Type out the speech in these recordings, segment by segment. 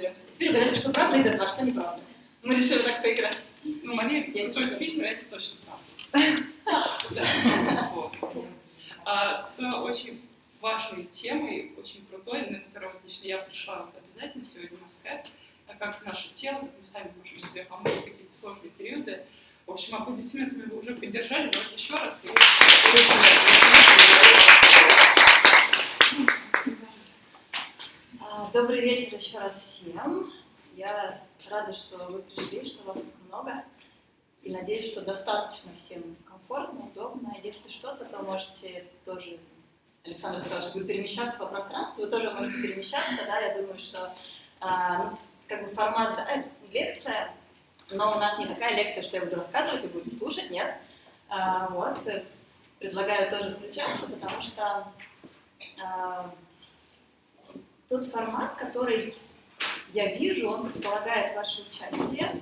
разберемся. Теперь угадайте, что правда из этого, а что неправда. Мы решили так поиграть. Ну, Мария, Есть крутой что-то. спикер, это точно правда. А, С очень важной темой, очень крутой, на которую лично я пришла вот обязательно сегодня на скайп, а как наше тело, мы сами можем себе помочь в какие-то сложные периоды. В общем, аплодисментами вы уже поддержали, давайте еще раз. И- А, Добрый вечер еще раз всем. Я рада, что вы пришли, что вас так много. И надеюсь, что достаточно всем комфортно, удобно. Если что-то, то можете тоже... Александр сказал, что будет перемещаться по пространству. Вы тоже можете перемещаться, да, я думаю, что а, ну, как бы формат, да, э, лекция, но у нас не такая лекция, что я буду рассказывать, вы будете слушать, нет. А, вот, предлагаю тоже включаться, потому что а, тот формат, который я вижу, он предполагает ваше участие,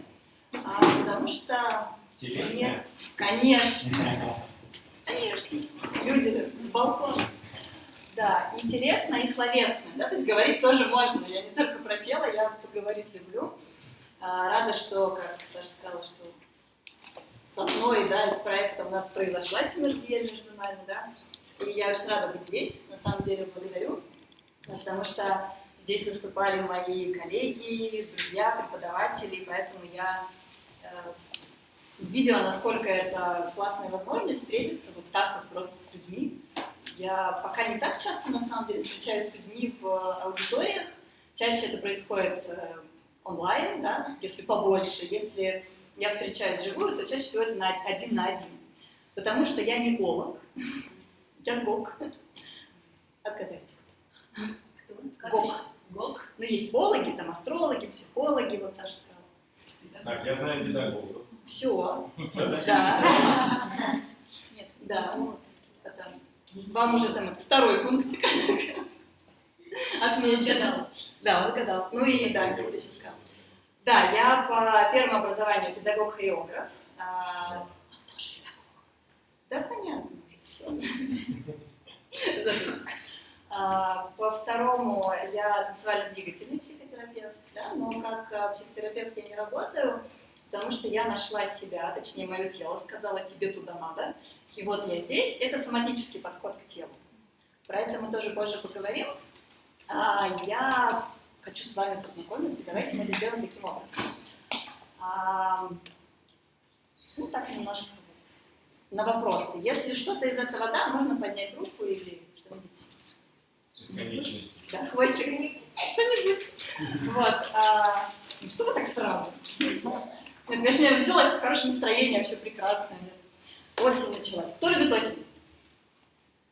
а, потому что мне, конечно, конечно, люди с балкона. Да, интересно и словесно, да, то есть говорить тоже можно. Я не только про тело, я поговорить люблю. А, рада, что, как Саша сказала, что с одной, да, из проекта у нас произошла синергия между нами, да, и я очень рада быть здесь, на самом деле благодарю, потому что здесь выступали мои коллеги, друзья, преподаватели, поэтому я э, видела, насколько это классная возможность встретиться вот так вот просто с людьми. Я пока не так часто, на самом деле, встречаюсь с людьми в аудиториях. Чаще это происходит э, онлайн, да, если побольше. Если я встречаюсь вживую, то чаще всего это на один на один. Потому что я не голог, я гог. Отгадайте. Кто? Гог. Гог? Ну, есть гологи, там астрологи, психологи, вот Саша сказала. Так, я знаю педагогов. Все, да. Нет, да, Вам уже там второй пунктик. Отмечено. Да, угадал. Ну и да, ты сейчас сказал. Да, я по первому образованию педагог-хореограф. А, Да, понятно. А, По второму я танцевально-двигательный психотерапевт, да, но как а, психотерапевт я не работаю, потому что я нашла себя, точнее мое тело сказала, тебе туда надо, и вот я здесь. Это соматический подход к телу. Про это мы тоже позже поговорим. А, я хочу с вами познакомиться, давайте мы это сделаем таким образом. А, ну, так немножко на вопросы. Если что-то из этого да, можно поднять руку или что-нибудь. Бесконечность. Да, хвостик. Что-нибудь. Вот. А, ну что вы так сразу? Нет, конечно, я веселая, хорошее настроение, вообще прекрасно. Нет. Осень началась. Кто любит осень?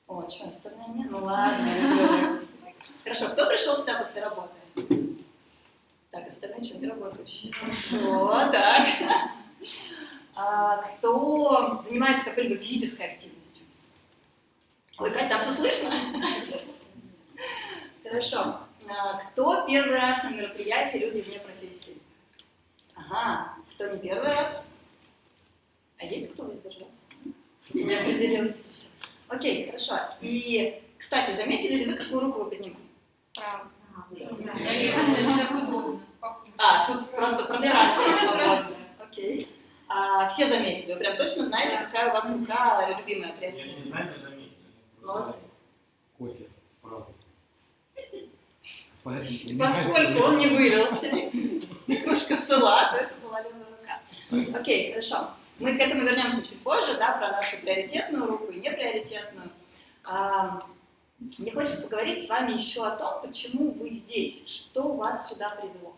О, что, остальные нет? Ну ладно, я люблю осень. Хорошо, кто пришел сюда после работы? Так, остальные что, не работающие? О, так. А, кто занимается какой-либо физической активностью? Ой, Кать, там все слышно? Хорошо. А, Кто первый раз на мероприятии люди вне профессии? Ага. Кто не первый раз? А есть кто воздержался? Не определилась еще. Окей, хорошо. И, кстати, заметили ли вы, какую руку вы поднимали? Право. А, тут просто пространство свободное. Окей. А, все заметили? Вы прям точно знаете, какая у вас рука любимая, Я не приоритет? знаю, но заметил. Молодцы. Кофе. Поскольку он не вылился, немножко цела, то это была левая рука. Окей, хорошо. Мы к этому вернемся чуть позже, да, про нашу приоритетную руку и неприоритетную. А, мне хочется поговорить с вами еще о том, почему вы здесь, что вас сюда привело.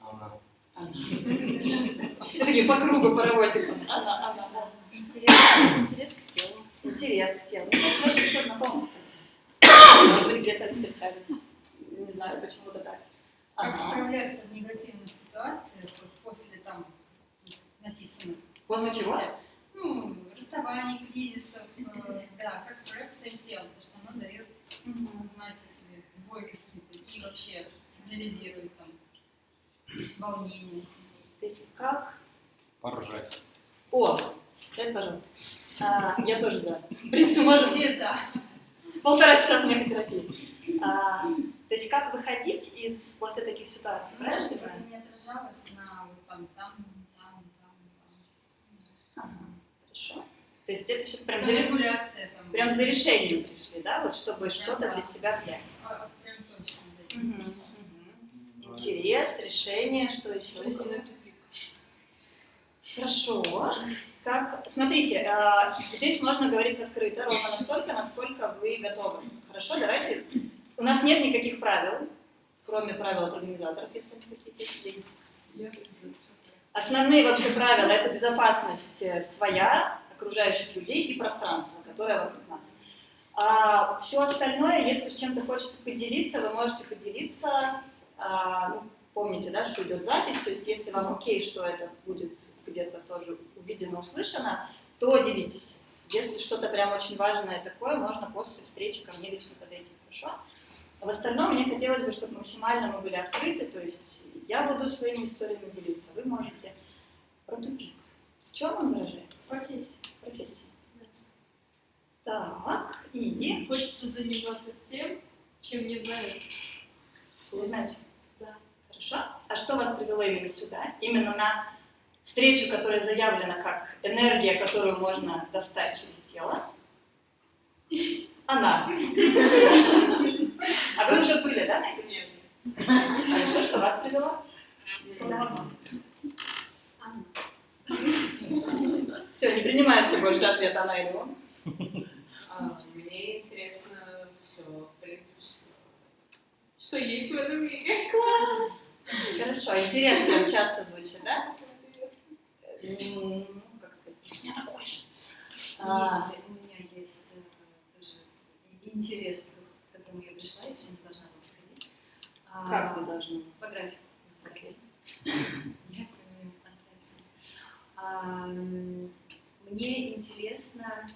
Она. Она. Такие по кругу паровозиком. Она, она, да. Интерес, интерес к телу. Интерес к телу. Мне кажется, ваши все знакомы, кстати. Быть, где-то встречались. Не знаю, почему-то так. Как Ага. справляться в негативных ситуациях, после там написано. После чего? Ну, расставаний, кризисов, э, да, как справляться с телом, потому что оно дает знать о себе сбой какие-то и вообще сигнализирует там волнение. То есть как Поржать. О, дай, пожалуйста. А, я тоже за. В принципе, можем Все, да. Полтора часа смехотерапии. А, То есть как выходить из после таких ситуаций, правильно? чтобы это не отражалось на вот там, там, там, там. Ага, хорошо. То есть это все прям за, там. прям за решением пришли, да, вот чтобы что-то для себя взять. А. Интерес, решение, что еще? Хорошо. Как, смотрите, э, здесь можно говорить открыто, ровно настолько, насколько вы готовы. Хорошо, давайте. У нас нет никаких правил, кроме правил от организаторов, если они какие-то есть. Основные вообще правила – это безопасность э, своя, окружающих людей и пространство, которое вокруг нас. А все остальное, если с чем-то хочется поделиться, вы можете поделиться. А, помните, да, что идет запись, то есть если вам окей, что это будет где-то тоже увидено, услышано, то делитесь. Если что-то прям очень важное такое, можно после встречи ко мне лично подойти, хорошо? В остальном мне хотелось бы, чтобы максимально мы были открыты, то есть я буду своими историями делиться, вы можете. Про тупик. В чем он выражается? Профессия. Профессия. Так, и... Хочется заниматься тем, чем не знаю. Вы знаете? Да. Хорошо. А что вас привело именно сюда? Именно на встречу, которая заявлена как энергия, которую можно достать через тело? Она. Интересно. А вы уже были, да, на этих встречах? Хорошо, что вас привело? Сюда. Все, не принимается больше ответ она или он. А, Мне интересно все, в принципе, что, что есть в этом мире. Хорошо, интересно часто звучит, да? Ну, Как сказать, у меня такой же. А, у меня есть э, тоже интерес, к которому я пришла, и сегодня должна была приходить. А, Как вы должны? По графику. Окей. Я своими фантазиями. А, м, Мне интересно,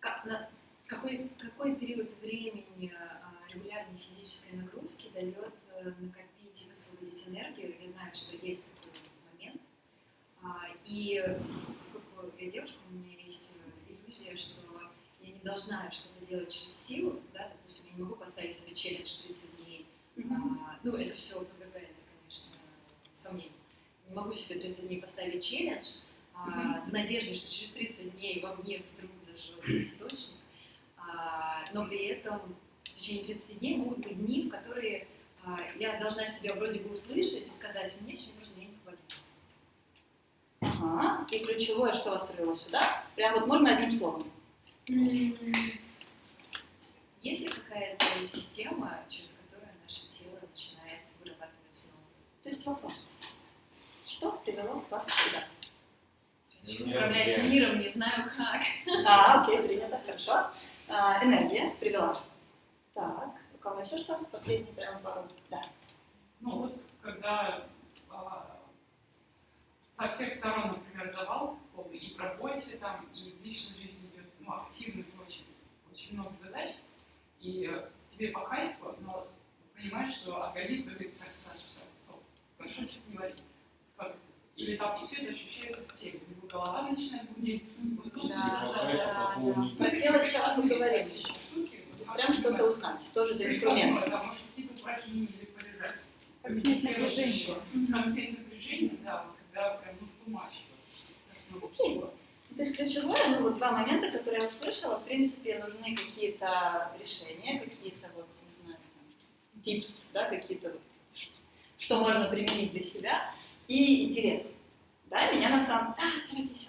как- на- какой, какой период времени а, регулярной физической нагрузки дает накопить и высвободить энергию. Я знаю, что есть такой момент. А, И поскольку я девушка, у меня есть э, иллюзия, что я не должна что-то делать через силу, да, допустим, я не могу поставить себе челлендж 30 дней а, ну, это все подвергается, конечно, сомнению. Не могу себе 30 дней поставить челлендж а, в надежде, что через 30 дней во мне вдруг зажжется источник, А, но при этом в течение 30 дней могут быть дни, в которые я должна себя вроде бы услышать и сказать, мне сегодня просто день поваляться. Ага. И ключевое, что вас привело сюда? Прям вот можно одним словом. Есть ли какая-то система, через которую наше тело начинает вырабатывать снова? То есть вопрос. Что привело вас сюда? Хочу управлять миром, не знаю как. А, окей, принято, хорошо. А, энергия привела. Так, у кого еще что? Последний прям пару. Да. Ну вот, когда а, со всех сторон, например, завал и в работе, там, и в личной жизни идет ну, активных очень, очень много задач, и э, тебе по кайфу, но понимаешь, что организм говорит, так, Саша, все, стоп, хорошо, что-то не вари. Или там, и все это ощущается в теле, либо голова начинает гудеть, вот тут Да, все да, дрожат, да. Про тело сейчас поговорим. Штуки, То есть прям что-то узнать. Тоже за инструмент. Да, может, какие-то упражнения или полежать. Как снять напряжение. Как снять напряжение, да, вот когда прям ну. То есть ключевое, ну вот два момента, которые я услышала, в принципе, нужны какие-то решения, какие-то вот, не знаю, там, tips, да, какие-то вот, что можно применить для себя, и интерес. Да, меня на самом... А, давайте еще.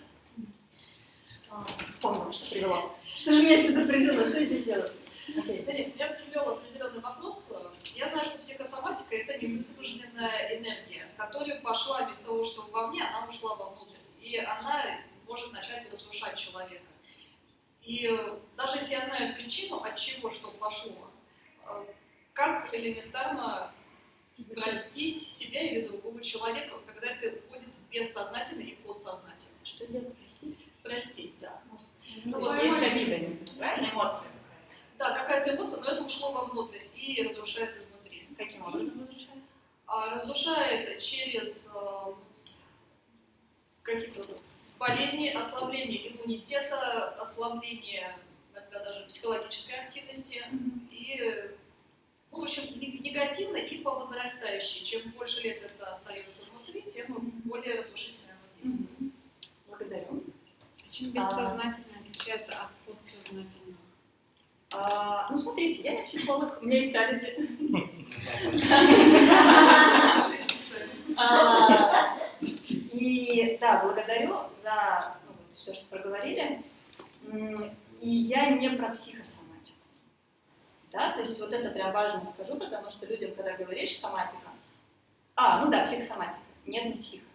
Вспомнила, что привело. Что же меня сюда привело? Что я здесь делаю? Да нет, меня привел определенный вопрос. Я знаю, что психосоматика – это невысвобожденная энергия, которая пошла без того, что вовне, она ушла вовнутрь. И она может начать разрушать человека. И э, даже если я знаю причину, от чего что пошло, э, как элементарно простить себя или другого человека, когда это уходит в бессознательное и подсознательное. Что делать, простите? Простить, да. Ну, Ну, вот есть обида, правильно? Эмоция Да, какая-то эмоция, но это ушло вовнутрь и разрушает изнутри. Каким образом разрушает? А разрушает через э, какие-то болезни, ослабление иммунитета, ослабление иногда даже психологической активности и Ну, в общем, не- негативный и по возрастающей. Чем больше лет это остается внутри, тем более разрушительно оно действует. Благодарю. Чем бессознательно отличается от подсознательного? А, ну, смотрите, я не психолог, у меня есть алиби. И да, благодарю за все, что проговорили. И я не про психосоматику. Да, то есть вот это прям важно скажу, потому что людям, когда говоришь соматика, а, ну да, психосоматика, нет, не психо.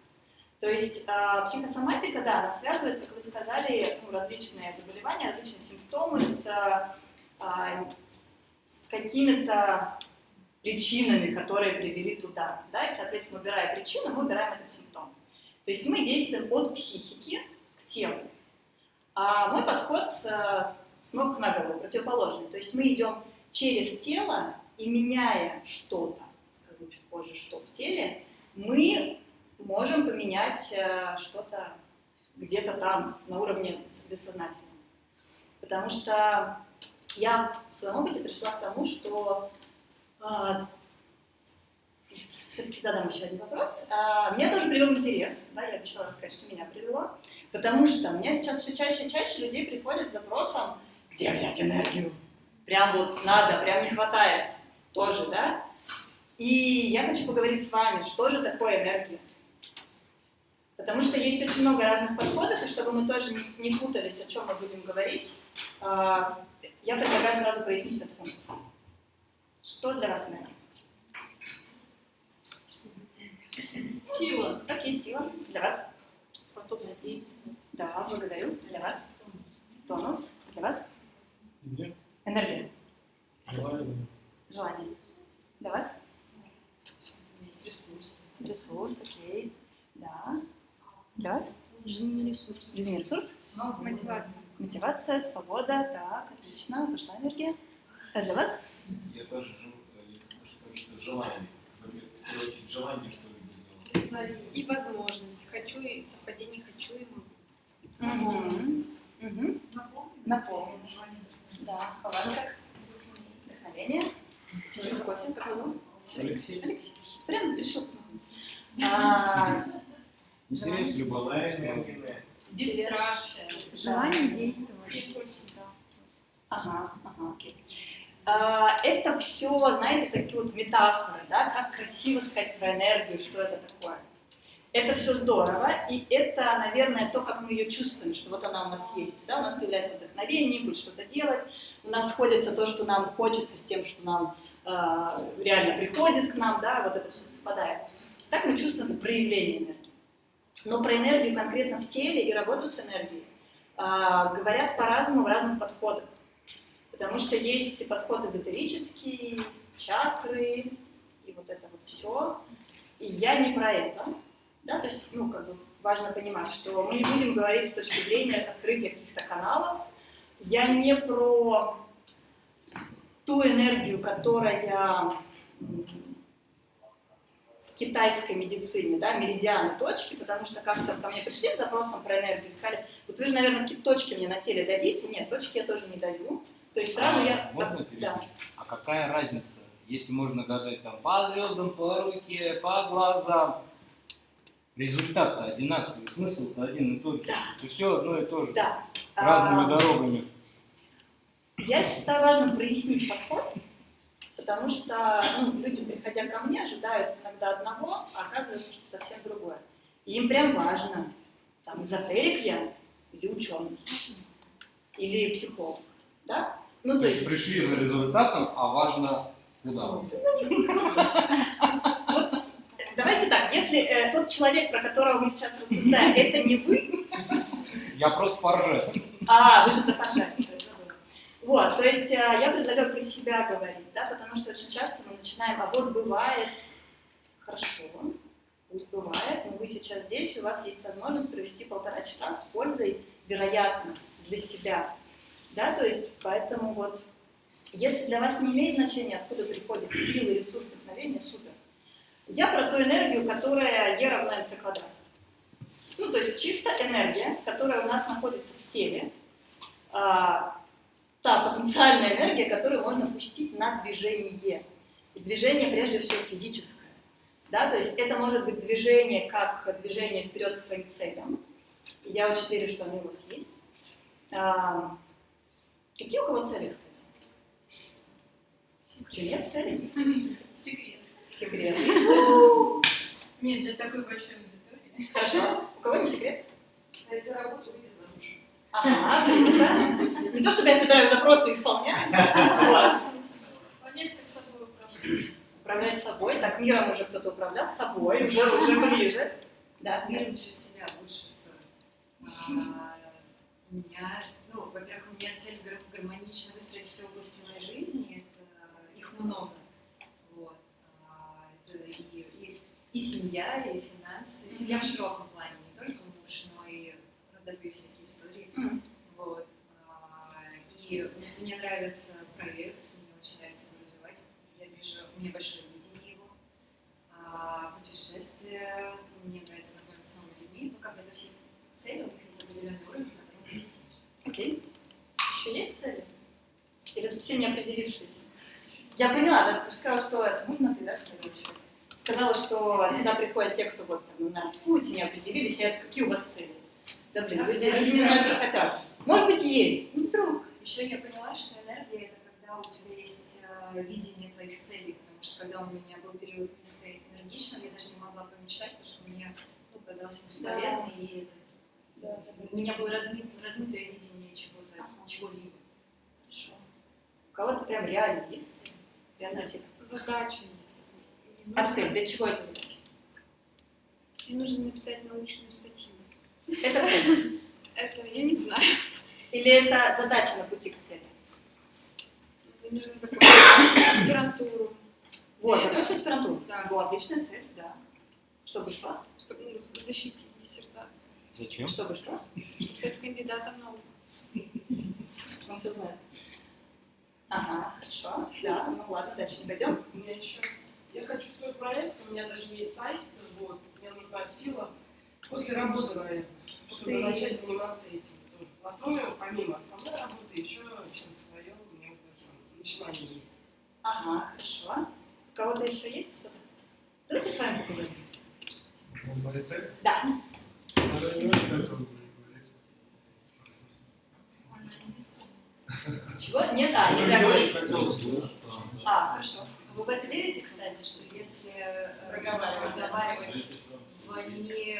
То есть а, психосоматика, да, она связывает, как вы сказали, ну, различные заболевания, различные симптомы с а, какими-то причинами, которые привели туда. Да? И, соответственно, убирая причину, мы убираем этот симптом. То есть мы действуем от психики к телу. А мой подход э, с ног на голову, противоположный. То есть мы идем через тело и меняя что-то, скажу чуть позже, что в теле, мы можем поменять э, что-то где-то там, на уровне бессознательного. Потому что я в своем опыте пришла к тому, что все-таки задам еще один вопрос. А, меня тоже привел интерес, да, я обещала рассказать, что меня привело, потому что у меня сейчас все чаще и чаще людей приходят с запросом, где взять энергию? Прям вот надо, прям не хватает тоже, да? И я хочу поговорить с вами, что же такое энергия? Потому что есть очень много разных подходов, и чтобы мы тоже не, не путались, о чем мы будем говорить, а, я предлагаю сразу прояснить этот пункт. Что для вас энергия? Сила. Окей, сила. Для вас? Способность действовать. Да, благодарю. Для вас? Тонус. Для вас? Где? Энергия. Желание. Желание. Для вас? Есть ресурс. Ресурс, окей. Да. Для вас? Жизненный ресурс. Жизненный ресурс? Мотивация. Мотивация, свобода. Так, отлично. Пошла энергия. А для вас? Я тоже сказать, что желание. Очередь, желание что-либо делать. И возможность. Хочу и совпадение хочу и Угу. Угу. Наполненность. Да. А как? Вдохновение. Через кофе. Как? Алексей, Алексей. Прям вот решил познакомиться. Интерес, любовь. энергия. Бесстрашие. Желание действовать. Ага, ага, окей. А, Это все, знаете, такие вот метафоры, да, как красиво сказать про энергию, что это такое. Это все здорово, и это, наверное, то, как мы ее чувствуем, что вот она у нас есть. Да? У нас появляется вдохновение, будет что-то делать, у нас сходится то, что нам хочется, с тем, что нам э, реально приходит к нам, да, вот это все совпадает. Так мы чувствуем это проявление энергии. Но про энергию конкретно в теле и работу с энергией а, говорят по-разному в разных подходах. Потому что есть подход эзотерический, чакры и вот это вот все. И я не про это. Да? То есть, ну, как бы важно понимать, что мы не будем говорить с точки зрения открытия каких-то каналов. Я не про ту энергию, которая китайской медицине, да, меридианы точки, потому что как-то ко мне пришли с запросом про энергию сказали, вот вы же, наверное, точки мне на теле дадите. Нет, точки я тоже не даю. То есть сразу А, я... Можно да. перебить? А какая разница, если можно гадать там по звездам, по руке, по глазам? Результат одинаковый, смысл один и тот же. Это все одно и то же. Да. Разными А, дорогами. Я считаю важным прояснить подход, потому что ну, люди, приходя ко мне, ожидают иногда одного, а оказывается, что совсем другое. И им прям важно, там, эзотерик я или ученый, или психолог, да? Ну, то есть... пришли за результатом, а важно куда. Давайте так, если э, тот человек, про которого мы сейчас рассуждаем, это не вы, Я просто поржать. А, вы же я забыла. Вот, то есть э, я предлагаю про себя говорить, да, потому что очень часто мы начинаем, а вот бывает, хорошо, пусть бывает, но вы сейчас здесь, у вас есть возможность провести полтора часа с пользой, вероятно, для себя, да, то есть поэтому вот, если для вас не имеет значения, откуда приходит сила, ресурс, вдохновение, супер. Я про ту энергию, которая Е равна МЦ квадрат. Ну, то есть чисто энергия, которая у нас находится в теле, а, та потенциальная энергия, которую можно пустить на движение. И движение прежде всего физическое. Да, то есть это может быть движение как движение вперед к своим целям. Я очень верю, что они у вас есть. А, какие у кого цели, кстати? Что, нет целей? Секрет. Секрет. Нет, для такой большой аудитории. Хорошо. У кого не секрет? Найти работу, выйти замуж. Ага. Не то, чтобы я собираю запросы и исполняю. Понять, как собой управлять. Управлять собой. Так, миром уже кто-то управлял собой, уже, уже ближе. Да, Мир через себя в лучшую сторону. А, у меня, ну, во-первых, у меня цель гар- гармонично выстроить все области моей жизни. Это их много. Вот. А, это и, и, и семья, и финансы. Семья в широком плане, не только муж, но и родовые всякие. Вот. А, И мне нравится проект, мне очень нравится его развивать. Я вижу, у меня большое видение его. А, Путешествия, мне нравится знакомиться с новыми людьми. Ну, как бы это все цели, у них есть определенный уровень, к которому мы стремимся. Окей. Еще есть цели? Или тут все не определившиеся? Я поняла, да, ты же сказала, что это можно ты, да, сказала еще? Сказала, что сюда приходят те, кто вот там, на распутье, не определились, и это какие у вас цели? Да блин, Как люди не знают, что хотят. Может быть, есть. Ну, вдруг. Еще я поняла, что энергия это когда у тебя есть э, видение твоих целей, потому что когда у меня был период низкоэнергичным, я даже не могла помечтать, потому что мне ну, казалось бесполезно, и это, у меня было размыт, размытое видение чего-то, Ага. чего-либо. Хорошо. У кого-то прям реально есть цель? Реально типа. Задача есть. А цель? Для чего эта задача? Мне нужно написать научную статью. Это цель. Это я не знаю. Или это задача на пути к цели? Мне нужно закончить аспирантуру, Вот, закончить аспирантуру. Да. Вот, отличная цель, да. Чтобы что? чтобы ну, защитить диссертацию. Зачем? Чтобы что? Чтобы стать кандидатом наук. Он все знает. Ага, хорошо. Да, ну ладно, дальше не пойдем. У меня еще... Я хочу свой проект, у меня даже есть сайт, вот, мне нужна сила после работы, наверное, чтобы Ты- начать заниматься этим. Потом, помимо основной работы, еще чем-то мне уже там начинание есть. Ага, хорошо. У кого-то еще есть что-то? Давайте с вами поговорим. Он полицейский? Да. Не очень. Чего? Нет? А, не хотела. А, хорошо. Вы в это верите, кстати, что если э, разговаривать в не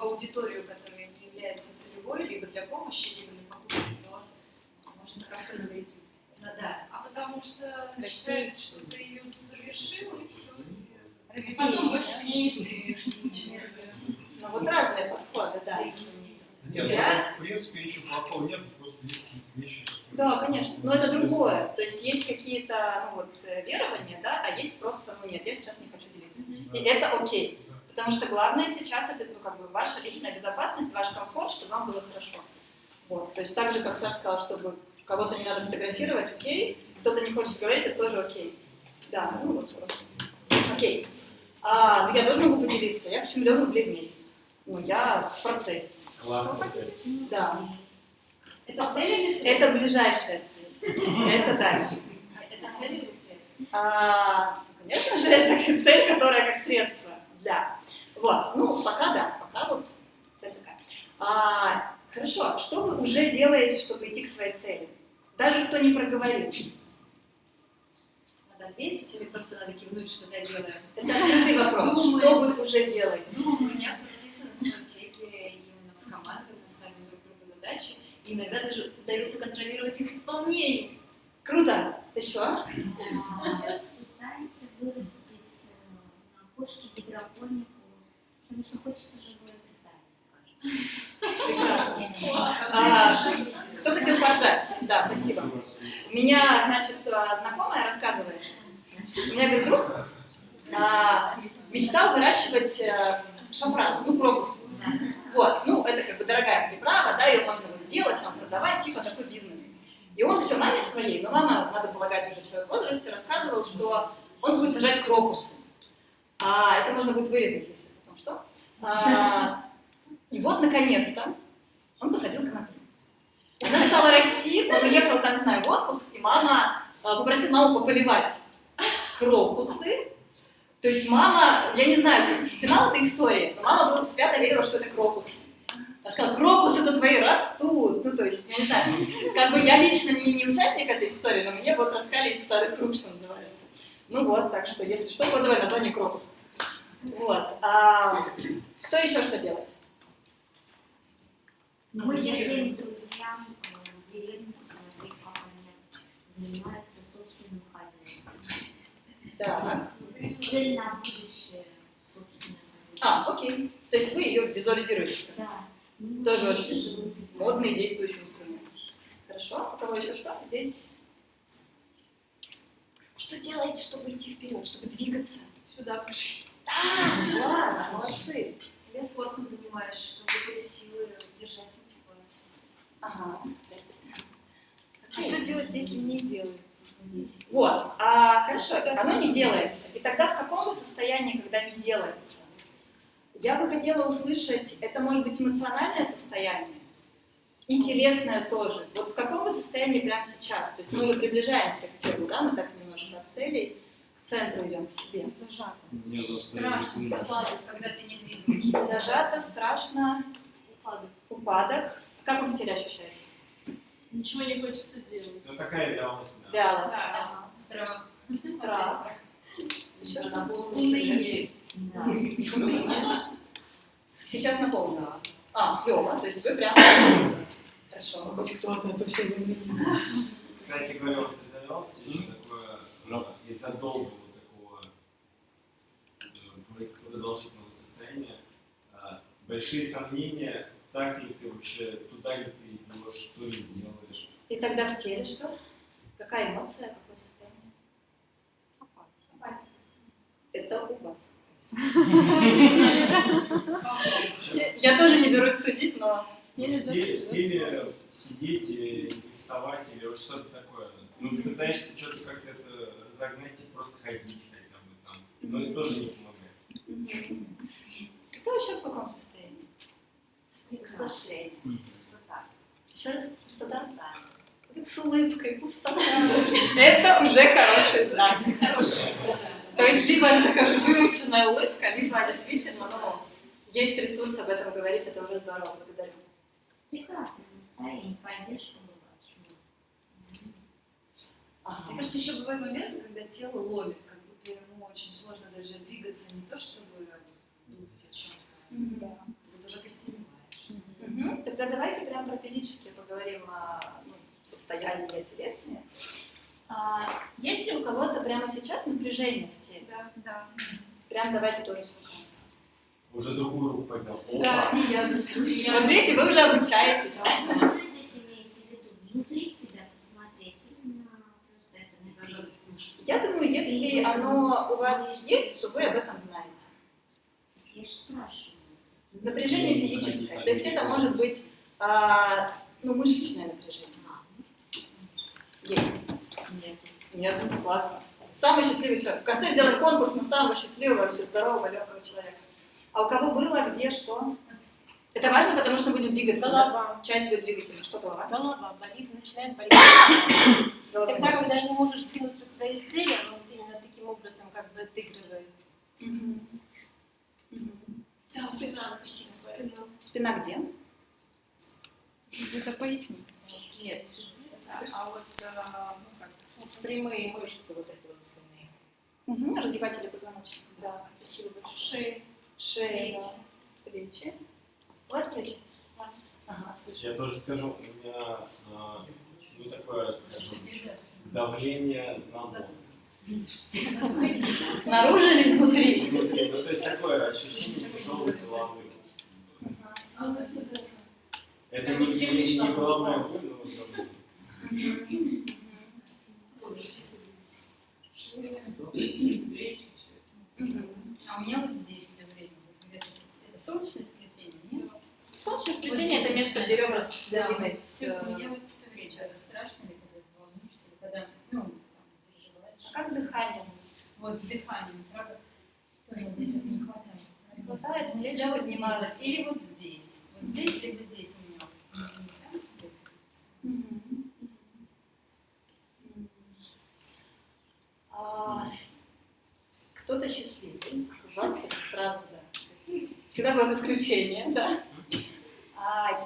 аудиторию, которая не является целевой, либо для помощи, либо для покупки, то можно как-то навредить? Ну да. А потому что Точнее. считается, что ты ее совершил, и все. И потом больше да? не стремишься ничего. Ну вот разные подходы, да. Нет, Я- в принципе, ничего плохого нет, просто есть какие-то вещи. Да, конечно. Но это другое. То есть есть какие-то ну, вот, верования, да, а есть просто, ну нет, я сейчас не хочу делиться. Да. И это окей. Потому что главное сейчас это ну, как бы ваша личная безопасность, ваш комфорт, чтобы вам было хорошо. Вот. То есть так же, как Саша сказал, чтобы кого-то не надо фотографировать, окей. Кто-то не хочет говорить, это тоже окей. Да, ну вот просто. Окей. А, ну, я тоже могу поделиться. Я хочу миллион рублей в месяц. Ну, я в процессе. Классно. Да. Это цель или средство? Это ближайшая цель. Это дальше. Это цель или средство? А, конечно же, это цель, которая как средство для. Вот, ну, пока да, пока вот цель такая. А, хорошо, что вы уже делаете, чтобы идти к своей цели? Даже кто не проговорил. Надо ответить или просто надо кивнуть, что я делаю? Это открытый вопрос. Думаю. Что вы уже делаете? Ну, у меня прописана стратегия, и у нас команда, мы ставим друг другу задачи, и иногда даже удается контролировать их исполнение. Круто. Еще? Пытаемся вырастить э, на кошке гидропонику, потому что хочется живое питание, скажем. Прекрасно. А, кто хотел поржать? Да, спасибо. У меня, значит, а, знакомая рассказывает. У меня, говорит, друг а, мечтал выращивать э, шафран, ну, крокус. Вот, ну, это как бы дорогая приправа, да, ее можно вот сделать, там, продавать, типа такой бизнес. И он все маме своей, но мама, надо полагать, уже человек в возрасте, рассказывал, что он будет сажать крокусы. А это можно будет вырезать, если. А, и вот, наконец-то, он посадил конопли. Она стала расти, он уехал, там, не знаю, в отпуск, и мама а, попросила маму пополивать. крокусы. То есть мама, я не знаю, финал этой истории, но мама была свято верила, что это крокусы. Она сказала, крокусы это твои растут. Ну, то есть, я не знаю, как бы я лично не, не участник этой истории, но мне вот рассказали из старых круг, что называется. Ну вот, так что, если что, кодовое название крокус. Вот. А, кто еще что делает? Мы ездим друзьям в деревню посмотреть, как они занимаются собственным хозяйством. Так. Цель на будущее собственное хозяйство. А, окей. То есть вы ее визуализируете. Да. Тоже Ну, очень живут. модный действующий инструмент. Хорошо. У кого еще что? Здесь. Что делаете, чтобы идти вперед, чтобы двигаться? Сюда пришли. Да, класс, молодцы. Я спортом занимаюсь, чтобы были силы держать мотивацию. Ага, здрасте. А что делать, если не делается? Вот, а, хорошо, оно не делается. И тогда в каком вы состоянии, когда не делается? Я бы хотела услышать, это может быть эмоциональное состояние и телесное тоже. Вот в каком вы состоянии прямо сейчас? То есть мы уже приближаемся к телу, да, мы так немножко от целей, к центру идем к себе. Тут Страшно страдать, когда ты не двигаешься. Зажато, страшно, Упадок. упадок. Как он в теле ощущается? Ничего не хочется делать. Ну такая реальность. да. Вялость. Да, страх. Страх. Еще что? Уныние. Да. Сейчас на полную. А, клево, то есть вы прям Хорошо, ну хоть кто-то, а то все вы Кстати говоря, вот из-за реальности еще такое, ну, из-за долгого такого э, продолжительного состояния, а, большие сомнения, так ли ты вообще, туда ли ты идешь, что ли делаешь. И тогда в теле что? Какая эмоция, какое состояние? Апатия. Это у вас. Я тоже не берусь судить, но... В теле, в теле сидеть не вставать, или вот что-то такое. Ну, ты пытаешься что-то как-то это разогнать и просто ходить хотя бы там. Но это тоже не помогает. Кто еще в каком состоянии? Приглашение. Пустота. Еще раз, что да? Да. Ты С улыбкой, пустота. Это уже хороший знак. То есть либо это такая же вымученная улыбка, либо действительно, ну, есть ресурс об этом говорить, это уже здорово, благодарю. Прекрасное настроение. Мне Ага. кажется, еще бывают моменты, когда тело ловит, как будто ему очень сложно даже двигаться, не то чтобы думать о чем-то, Мгм. а будто закостеневаешь. Мгм. Тогда давайте прям про физические поговорим о ну, состоянии телесные. А, есть ли у кого-то прямо сейчас напряжение в теле? Да, да. Прям давайте тоже сколько. Уже другую руку поднял. Да, и я. Вот видите, вы уже обучаетесь. А Что здесь имеется в виду? Внутри себя посмотреть именно просто это напрягать. Я думаю, если оно у вас есть, то вы об этом знаете. Я же спрашиваю. Напряжение физическое. То есть это может быть а, ну, мышечное напряжение. А, Есть. Нет. Нет, классно. Самый счастливый человек. В конце сделаем конкурс на самого счастливого, вообще здорового, легкого человека. А у кого было, где, что? Это важно, потому что мы будем двигаться. У нас Голова. часть будет двигательной. Что голова? Голова болит, начинает болеть. Тогда, когда не можешь двинуться к своей цели, оно вот именно таким образом как бы отыгрывает. Мгм. Мгм. Да, спина, спасибо, своя. Спина где? Это пояснить. Нет, а вот э, ну, как, ну, прямые мышцы вот эти вот спины. Угу. Разгибатели позвоночника. Да, спасибо большое. Шеи. Шея, плечи. У вас плечи? Ага, слышу. Я тоже скажу, у меня а, ну, такое, скажем, давление на мозг. Снаружи или изнутри? Внутри. Ну, то есть такое ощущение тяжелой головы. Это не, не, не головная боль, но давление. А у меня вот здесь все время. Это, солнечное сплетение, нет? Солнечное сплетение – это место, где ребра с Да, грудиной вот с... всё, э, Мне вот все это страшно, или когда ты волнуешься, или когда, ну, там, переживаешь. А как с дыханием? Вот с дыханием сразу тоже вот здесь вот не хватает. Не хватает, плечи всегда вот поднимаются. здесь, Или вот здесь. Вот здесь, либо здесь у меня. А, кто-то счастливый, у вас сразу, да. Всегда бывает исключение, да.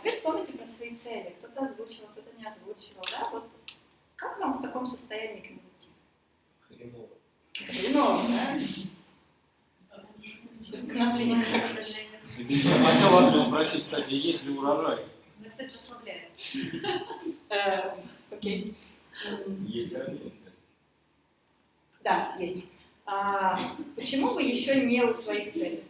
А теперь вспомните про свои цели. Кто-то озвучивал, кто-то не озвучивал, да? Вот как вам в таком состоянии к ним идти? Хреново. Хреново, да? Конопли никак. Хотел вопрос спросить, кстати, есть ли урожай? Она, кстати, расслабляет. Э, Окей. Есть ранение. Да, есть. А, почему вы еще не у своих целей?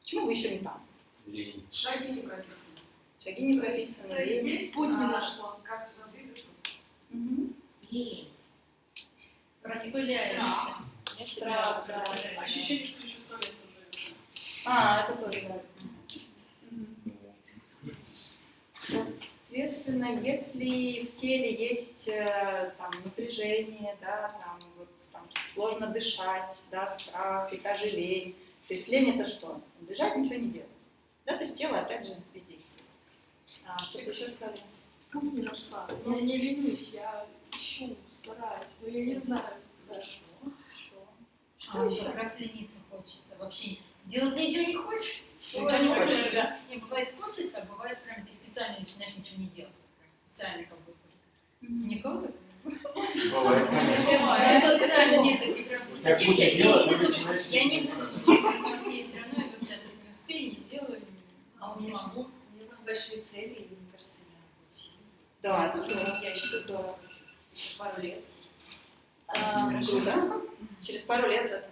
Почему вы еще не там? Лень. Шаги не прописаны. Шаги не прописаны. Цель есть, путь не А. нашла. Как туда двигаться? Мгм. Лень. Распыляешься. Страх, да. Ощущение, что еще сто лет уже. А, это тоже, да. Соответственно, если в теле есть э, там, напряжение, да, там, вот, там, сложно дышать, да, страх, и та же лень. То есть лень это что? Лежать, ничего не делать. Да, то есть тело опять же бездействует. А, что-то еще сказали? Путь не нашла. Я не ленюсь, я ищу, стараюсь, но я не знаю. Хорошо. Что А, еще? как раз лениться хочется. Вообще делать ничего не хочешь. Ничего не хочется, да. Не, бывает хочется, а бывает прям ты специально начинаешь ничего не делать. Специально как будто. Никого такого? Бывает, конечно. Я специально нет, ты прям сидишь, я не ты буду- Я ничего, что я все равно иду сейчас это не успею, А у не меня, смогу. у меня просто большие цели, и мне кажется, я очень... Да, это здорово. Я считаю, здорово. Еще пару лет. А, круто. Через пару лет это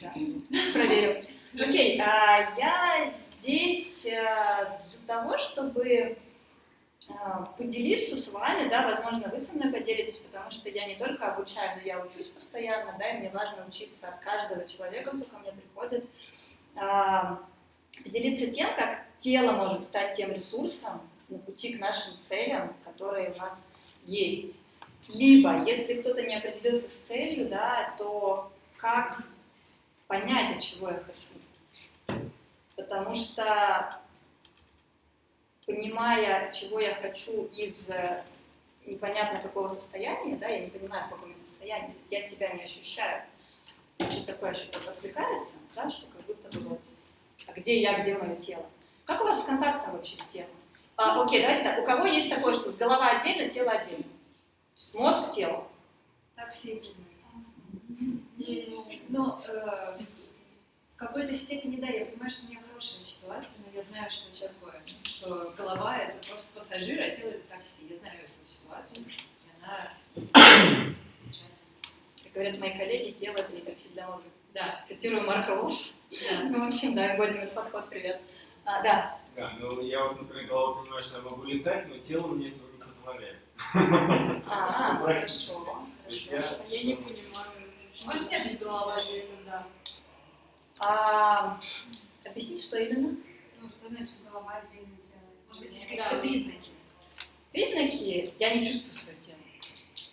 да, проверим. Окей, а, я здесь а, для того, чтобы а, поделиться с вами, да, возможно, вы со мной поделитесь, потому что я не только обучаю, но я учусь постоянно, да, и мне важно учиться от каждого человека, кто ко мне приходит, а, поделиться тем, как тело может стать тем ресурсом на пути к нашим целям, которые у нас есть. Либо, если кто-то не определился с целью, да, то как понять, от чего я хочу. Потому что, понимая, чего я хочу из э, непонятно какого состояния, да, я не понимаю, в каком я состоянии, то есть я себя не ощущаю. Что-то такое что-то отвлекается, да, что как будто бы вот, а где я, где мое тело? Как у вас с контактом вообще с телом? А, окей, давайте так, у кого есть такое, что голова отдельно, тело отдельно? Мозг, тело. Так все и признаются. Но э, в какой-то степени, да, я понимаю, что у меня хорошая ситуация, но я знаю, что сейчас будет, что голова это просто пассажир, а тело это такси. Я знаю эту ситуацию, и она часто. Как говорят мои коллеги, тело это не такси для мозга. Да, Цитирую Марка Волш. да. Ну, в общем, да, вводим этот подход, привет. А, да, Да, ну я вот, например, головой понимаю, что я могу летать, но тело мне этого не позволяет. а, Практически. хорошо. Я, не понимаю. Может, у тебя же голова же да. А, объяснить, что именно? Ну, что значит голова отдельно тело? Может быть, есть какие-то признаки? Признаки, я не чувствую свое тело.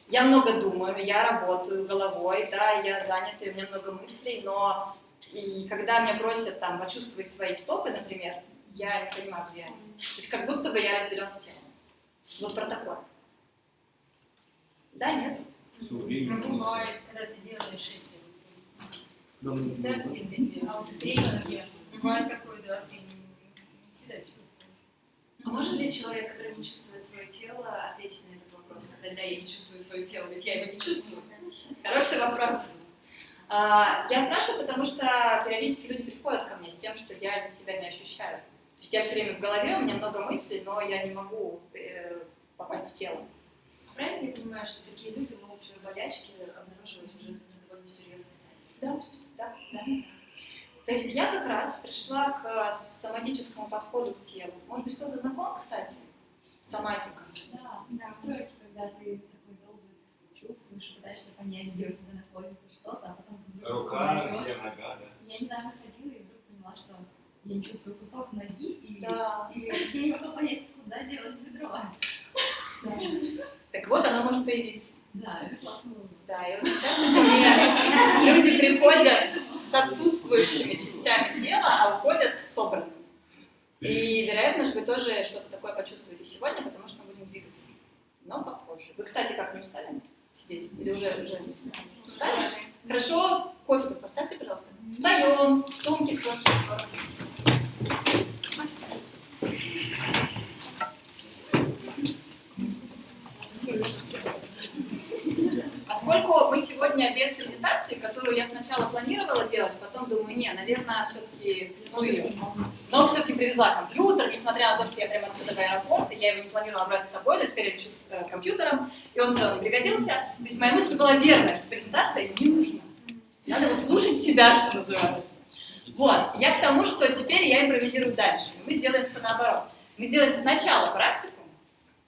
Я много думаю, я работаю головой, да, я занята, у меня много мыслей, но и когда меня просят там почувствовать свои стопы, например, я не понимаю, где они. То есть как будто бы я разделен с телом. Вот про такое. Да, нет? Ну, бывает, когда ты делаешь эти Да, ну, эти аутотренинги, бывает такое, да, ты не, всегда чувствуешь. А может ли человек, который не чувствует свое тело, ответить на этот вопрос? Сказать, да, я не чувствую свое тело, ведь я его не чувствую. Хороший вопрос. А, Я спрашиваю, потому что периодически люди приходят ко мне с тем, что я себя не ощущаю. То есть я все время в голове, у меня много мыслей, но я не могу э, попасть в тело. Правильно я понимаю, что такие люди могут свои болячки обнаруживать уже на довольно серьезной стадии? Да, да, да. То есть я как раз пришла к соматическому подходу к телу. Может быть, кто-то знаком, кстати, с соматикой? Да, настройки, когда ты такой долго чувствуешь, пытаешься понять, где у тебя находится что-то, а потом ты вдруг рука, где нога, да. Я недавно ходила и вдруг поняла, что я не чувствую кусок ноги, и, Да. и я не могла понять, куда делать бедро. Так вот, оно может появиться. Да, это классно. Да, и вот ко мне люди приходят с отсутствующими частями тела, а уходят собранными. И, вероятно же, вы тоже что-то такое почувствуете сегодня, потому что мы будем двигаться. Но попозже. Вы, кстати, как не устали сидеть? Или уже, уже устали? Хорошо, кофе тут поставьте, пожалуйста. Встаем, сумки кладем. Поскольку мы сегодня без презентации, которую я сначала планировала делать, потом думаю, не, наверное, все-таки, ну ее. Но все-таки привезла компьютер, несмотря на то, что я прямо отсюда в аэропорт, и я его не планировала брать с собой, но теперь я лечу с э, компьютером, и он все равно пригодился. То есть моя мысль была верная, что презентация не нужна. Надо вот слушать себя, что называется. Вот, я к тому, что теперь я импровизирую дальше. Мы сделаем все наоборот. Мы сделаем сначала практику,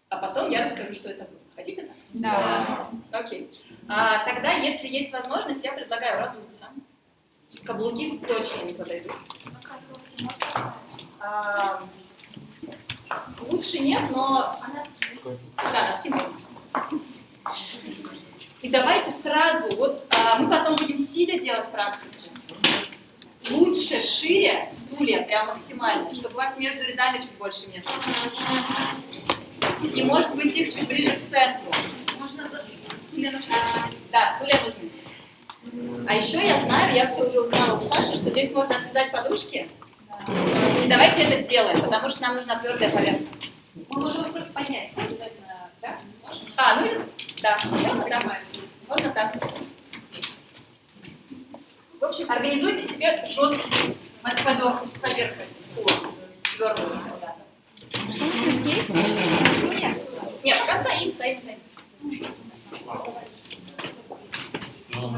а потом я расскажу, что это будет. Хотите так? Да. Окей. А, тогда, если есть возможность, я предлагаю разуться. Каблуки точно не подойдут. А, лучше нет, но... А носки? Да, носки можно. И давайте сразу, вот а, мы потом будем сидя делать практику. Лучше шире стулья, прям максимально, чтобы у вас между рядами чуть больше места. И может быть их чуть ближе к центру. Стулья нужны? Да, стулья нужны. А еще я знаю, я все уже узнала у Саши, что здесь можно отвязать подушки. И давайте это сделаем, потому что нам нужна твердая поверхность. Мы можем их просто поднять, обязательно, да? Можно? А, ну да, можно так. Можно так. В общем, организуйте себе жесткую поверхность стула. Твердую. Что нужно съесть? Нет, пока стоим, стоим, стоим.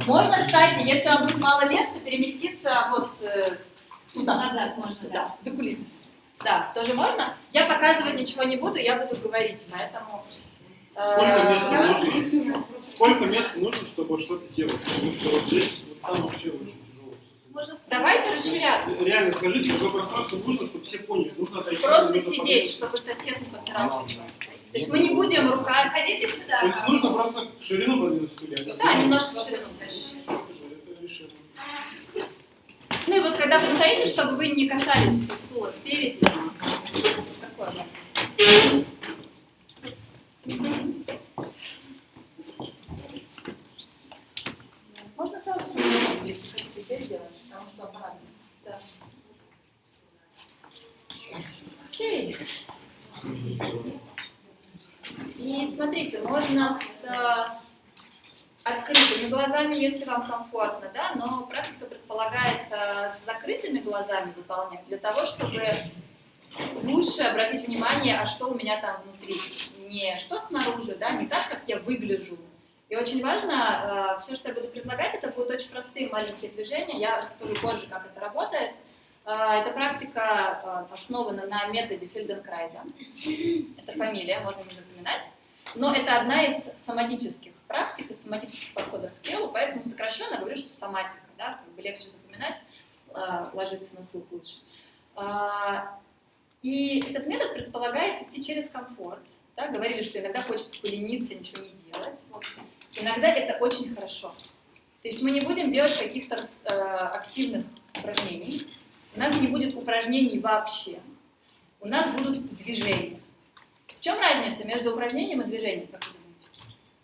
Можно, кстати, если вам будет мало места, переместиться вот э, туда. Назад можно, да. Да, за кулисы. Да, тоже можно. Я показывать ничего не буду, я буду говорить, поэтому... Сколько э, места нужно? Сколько места нужно, чтобы что-то делать? Потому что вот здесь, вот там вообще очень тяжело. Можно- Давайте расширяться. Реально, скажите, какое пространство нужно, чтобы все поняли? Нужно отойти. Просто сидеть, чтобы сосед не подпирал плечо. То есть мы не будем руками... Ходите сюда. То есть нужно просто ширину подвинуть стулья. Да, немножко ширину решено. Ну и вот когда вы стоите, чтобы вы не касались стула спереди. Да. Можно сразу сюда, если хотите, здесь сделать, потому что он понадобится. Да. Окей. И смотрите, можно с э, открытыми глазами, если вам комфортно, да, но практика предполагает э, с закрытыми глазами выполнять для того, чтобы лучше обратить внимание, а что у меня там внутри. Не что снаружи, да, не так, как я выгляжу. И очень важно, все, что я буду предлагать, это будут очень простые маленькие движения. Я расскажу позже, как это работает. Э, Эта практика э, основана на методе Фельденкрайза. Это фамилия, можно не запоминать. Но это одна из соматических практик, из соматических подходов к телу, поэтому сокращенно говорю, что соматика, да, как бы легче запоминать, э, ложится на слух лучше. А, И этот метод предполагает идти через комфорт. Да, говорили, что иногда хочется полениться, ничего не делать. Вот. Иногда это очень хорошо. То есть мы не будем делать каких-то активных упражнений. У нас не будет упражнений вообще. У нас будут движения. В чем разница между упражнением и движением, как вы думаете?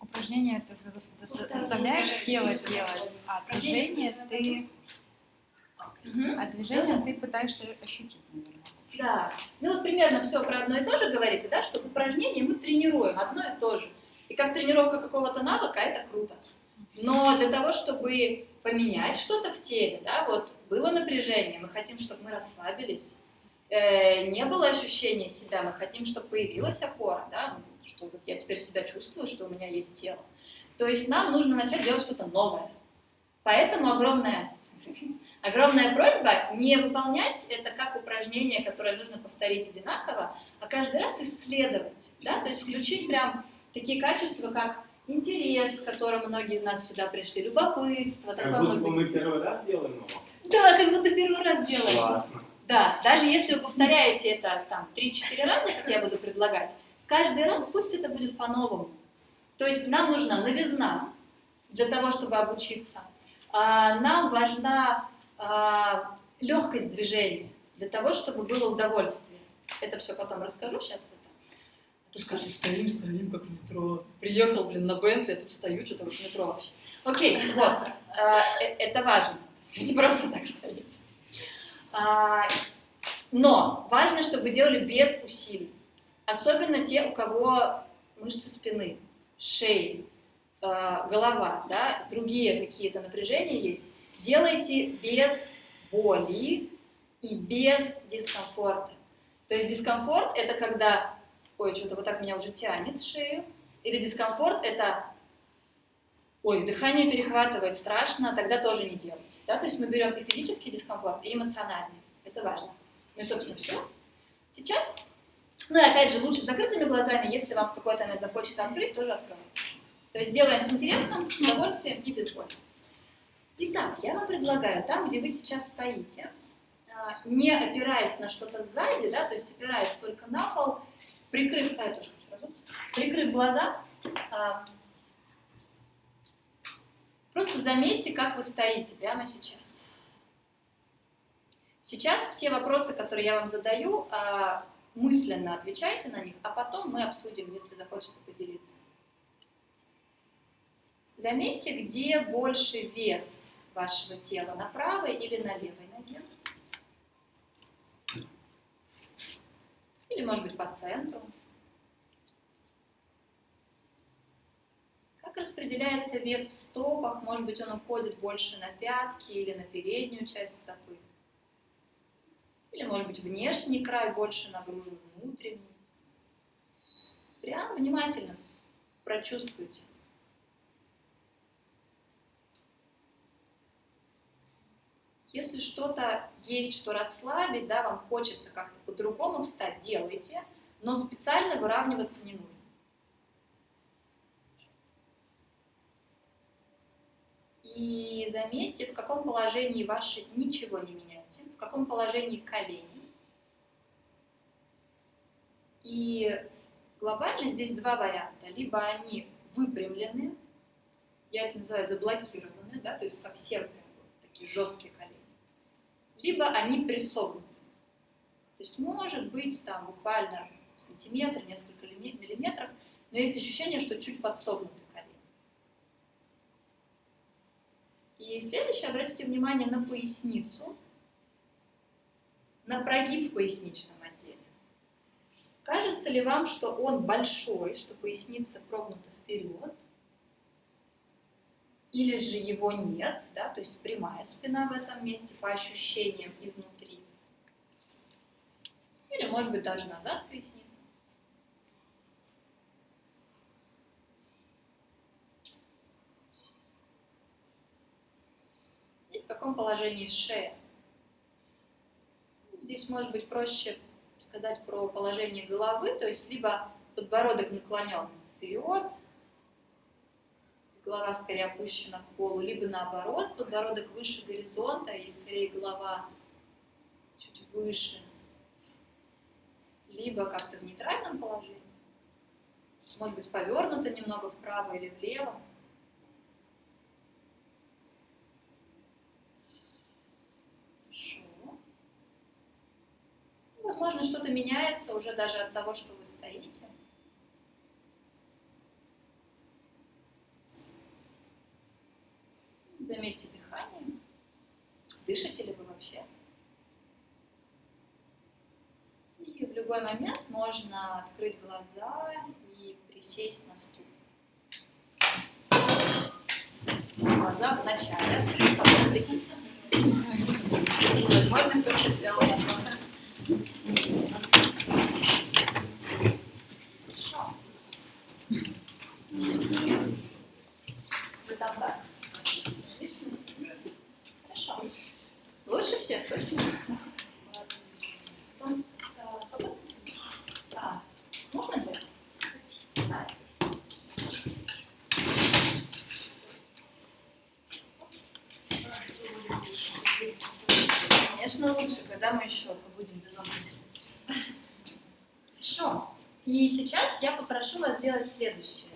Упражнение ты за- заставляешь тело делать, а движение ты, а движение ты пытаешься ощутить, наверное. Да. Ну вот примерно все про одно и то же говорите, да, что в упражнении мы тренируем одно и то же. И как тренировка какого-то навыка, это круто. Но для того, чтобы поменять что-то в теле, да, вот было напряжение, мы хотим, чтобы мы расслабились, э, не было ощущения себя, мы хотим, чтобы появилась опора, да, что вот я теперь себя чувствую, что у меня есть тело. То есть нам нужно начать делать что-то новое. Поэтому огромная, огромная просьба не выполнять это как упражнение, которое нужно повторить одинаково, а каждый раз исследовать, да, то есть включить прям такие качества, как интерес, с которым многие из нас сюда пришли, любопытство, Как такое будто может бы быть. мы первый раз делаем его. Да, как будто первый раз делаем. Классно. Да, даже если вы повторяете это там 3-4 раза, как я буду предлагать, каждый раз пусть это будет по-новому. То есть нам нужна новизна для того, чтобы обучиться. А, Нам важна а, легкость движения для того, чтобы было удовольствие. Это все потом расскажу сейчас. То скажешь, стоим, стоим, как в метро. Приехал, блин, на Бентли, а тут стою, что-то в метро вообще. Окей, вот, а, э, это важно. Не просто так стоите. А, но важно, чтобы вы делали без усилий. Особенно те, у кого мышцы спины, шеи, э, голова, да, другие какие-то напряжения есть. Делайте без боли и без дискомфорта. То есть дискомфорт – это когда, ой, что-то вот так меня уже тянет шею, или дискомфорт – это, ой, дыхание перехватывает, страшно, тогда тоже не делать. Да? То есть мы берем и физический дискомфорт, и эмоциональный. Это важно. Ну и, собственно, все. Сейчас, ну и опять же, лучше закрытыми глазами, если вам в какой-то момент захочется открыть, тоже открывайте. То есть делаем с интересом, с удовольствием и без боли. Итак, я вам предлагаю, там, где вы сейчас стоите, а, не опираясь на что-то сзади, да, то есть опираясь только на пол, прикрыв, а тоже хочу разуться, прикрыв глаза, а, просто заметьте, как вы стоите прямо сейчас. Сейчас все вопросы, которые я вам задаю, а, мысленно отвечайте на них, а потом мы обсудим, если захочется поделиться. Заметьте, где больше вес вашего тела, на правой или на левой Или, может быть, по центру. Как распределяется вес в стопах? Может быть, он уходит больше на пятки или на переднюю часть стопы. Или, может быть, внешний край больше нагружен внутренний. Прям внимательно прочувствуйте. Если что-то есть, что расслабить, да, вам хочется как-то по-другому встать, делайте, но специально выравниваться не нужно. И заметьте, в каком положении ваши ничего не меняете, в каком положении колени. И глобально здесь два варианта. Либо они выпрямлены, я это называю заблокированы, да, то есть совсем прям вот такие жесткие. Либо они присогнуты. То есть может быть там буквально сантиметр, несколько миллиметров, но есть ощущение, что чуть подсогнуты И следующее, обратите внимание на поясницу, на прогиб в поясничном отделе. Кажется ли вам, что он большой, что поясница прогнута вперед? Или же его нет, да, то есть прямая спина в этом месте по ощущениям изнутри. Или, может быть, даже назад поясница. каком положении шея. Здесь может быть проще сказать про положение головы, то есть либо подбородок наклонен вперед, голова скорее опущена к полу, либо наоборот, подбородок выше горизонта и скорее голова чуть выше, либо как-то в нейтральном положении, может быть повернуто немного вправо или влево. возможно, что-то меняется уже даже от того, что вы стоите. Заметьте дыхание. Дышите ли вы вообще? И в любой момент можно открыть глаза и присесть на стул. Глаза в начале, присесть. Возможно, кто-то делает Хорошо. Вы там как? Отлично. Хорошо. Лучше всех, точно? Там свободно? Да. Можно взять? Да. Конечно, лучше, когда мы еще будем безумно. Хорошо. И сейчас я попрошу вас сделать следующее.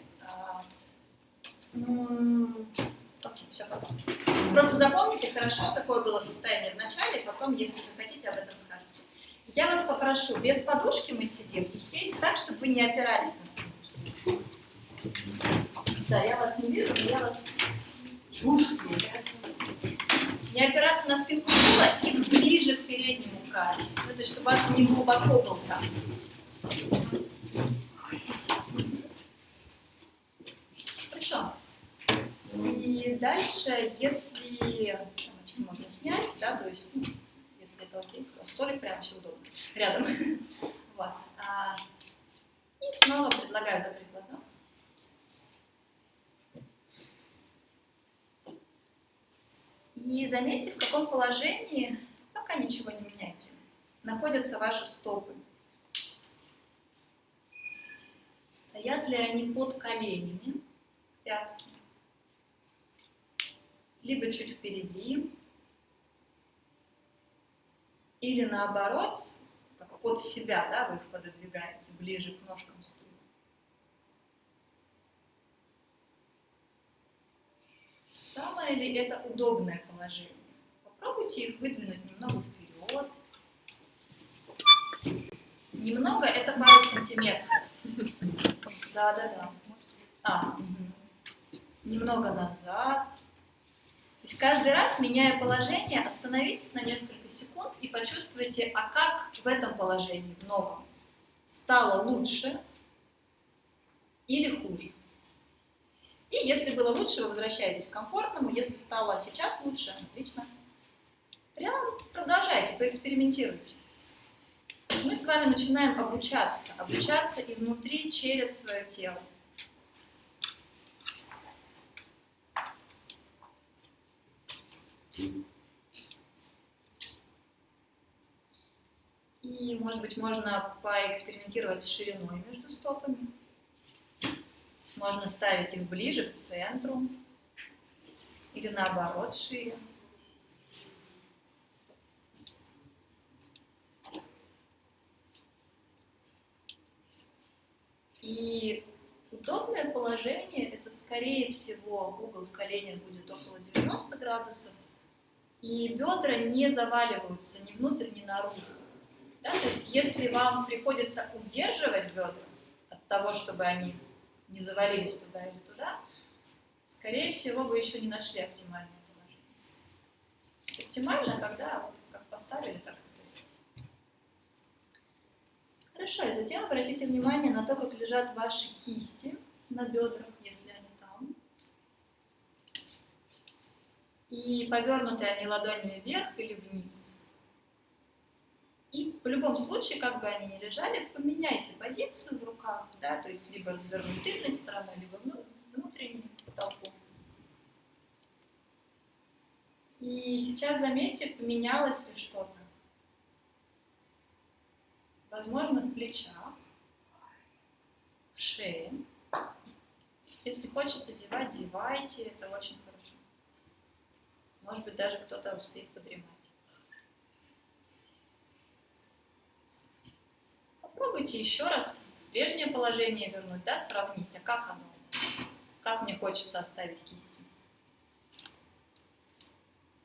Просто запомните хорошо, какое было состояние в начале, и потом, если захотите, об этом скажете. Я вас попрошу, без подушки мы сидим, и сесть так, чтобы вы не опирались на спинку. Да, я вас не вижу, но я вас чувствую. Не опираться на спинку стула и ближе к переднему краю. Ну, то есть, чтобы у вас не глубоко был таз. Хорошо. И дальше, если можно снять, да, то есть, ну, если это окей, то столик прямо вообще удобно, рядом. Вот. А, и снова предлагаю закрыть глаза. И заметьте, в каком положении, пока ничего не меняйте, находятся ваши стопы. Стоят ли они под коленями, пятки, либо чуть впереди, или наоборот, как под себя, да, вы их пододвигаете ближе к ножкам стула. Самое ли это удобное положение? Попробуйте их выдвинуть немного вперед. Немного это пару сантиметров. Да, да, да. А, угу. немного назад. То есть каждый раз, меняя положение, остановитесь на несколько секунд и почувствуйте, а как в этом положении, в новом, стало лучше или хуже. И если было лучше, вы возвращаетесь к комфортному. Если стало сейчас лучше, отлично. Прям продолжайте, поэкспериментируйте. Мы с вами начинаем обучаться. Обучаться изнутри через свое тело. И, может быть, можно поэкспериментировать с шириной между стопами. Можно ставить их ближе к центру или наоборот шире. И удобное положение – это, скорее всего, угол в коленях будет около 90 градусов, и бедра не заваливаются ни внутрь, ни наружу. Да? То есть если вам приходится удерживать бедра от того, чтобы они не завалились туда или туда, скорее всего, вы еще не нашли оптимальное положение. Оптимально, когда вот как поставили, так и стоит. Хорошо, и затем обратите внимание на то, как лежат ваши кисти на бедрах, если они там. И повернуты они ладонями вверх или вниз. И в любом случае, как бы они ни лежали, поменяйте позицию в руках, да, то есть либо развернуть тыльной стороной, либо внутренней толпу. И сейчас заметьте, поменялось ли что-то. Возможно, в плечах, в шее. Если хочется зевать, зевайте, это очень хорошо. Может быть, даже кто-то успеет подремать. Попробуйте еще раз в прежнее положение вернуть, да, сравнить, а как оно, как мне хочется оставить кисти.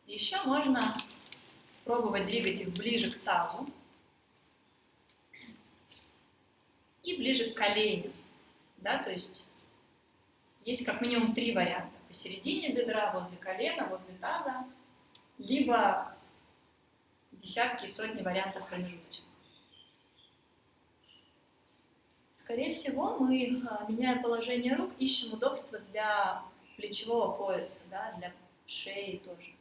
Еще можно пробовать двигать их ближе к тазу и ближе к коленям, да, то есть есть как минимум три варианта. Посередине бедра, возле колена, возле таза, либо десятки, сотни вариантов промежуточных. Скорее всего, мы, а, меняя положение рук, ищем удобство для плечевого пояса, да, для шеи тоже.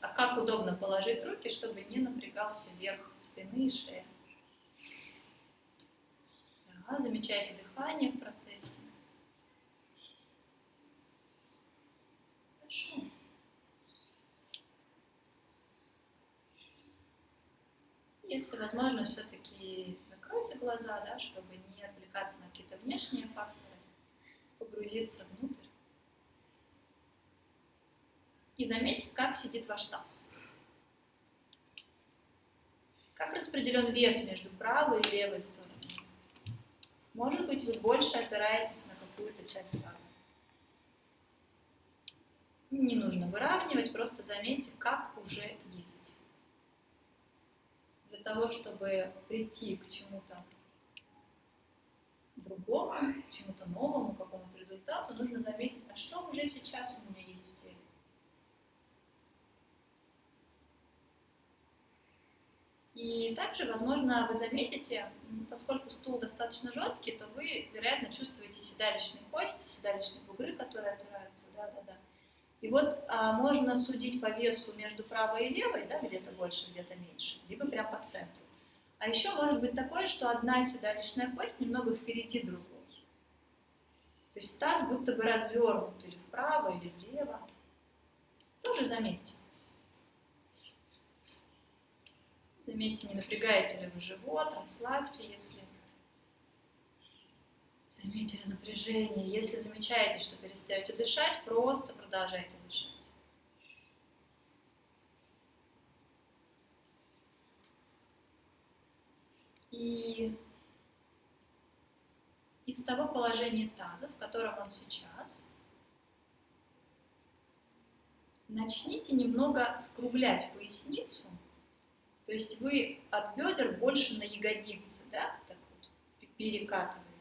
А как удобно положить руки, чтобы не напрягался верх спины и шеи. Да, замечайте дыхание в процессе. Хорошо. Если возможно, все-таки закройте глаза, да, чтобы не отвлекаться на какие-то внешние факторы, погрузиться внутрь. И заметьте, как сидит ваш таз. Как распределен вес между правой и левой стороной. Может быть, вы больше опираетесь на какую-то часть таза. Не нужно выравнивать, просто заметьте, как уже есть. Для того, чтобы прийти к чему-то другому, к чему-то новому, к какому-то результату, нужно заметить, а что уже сейчас у меня есть в теле. И также, возможно, вы заметите, поскольку стул достаточно жесткий, то вы, вероятно, чувствуете седалищные кости, седалищные бугры, которые опираются, да-да-да. И вот а, можно судить по весу между правой и левой, да, где-то больше, где-то меньше, либо прям по центру. А еще может быть такое, что одна седалищная кость немного впереди другой. То есть таз будто бы развернут или вправо, или влево. Тоже заметьте. Заметьте, не напрягаете ли вы живот, расслабьте, если заметили напряжение. Если замечаете, что перестаете дышать, просто продолжайте дышать. И из того положения таза, в котором он сейчас, начните немного скруглять поясницу, то есть вы от бедер больше на ягодицы, да, так вот, перекатываетесь.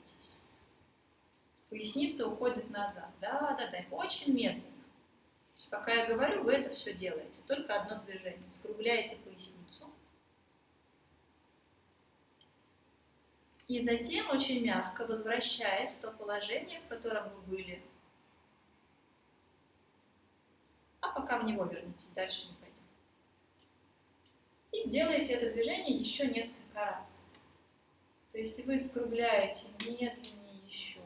Поясница уходит назад, да, да, да, очень медленно. Пока я говорю, вы это все делаете, только одно движение, скругляете поясницу. И затем очень мягко, возвращаясь в то положение, в котором вы были, а пока в него вернитесь, дальше не пойдем. И сделайте это движение еще несколько раз. То есть вы скругляете медленнее еще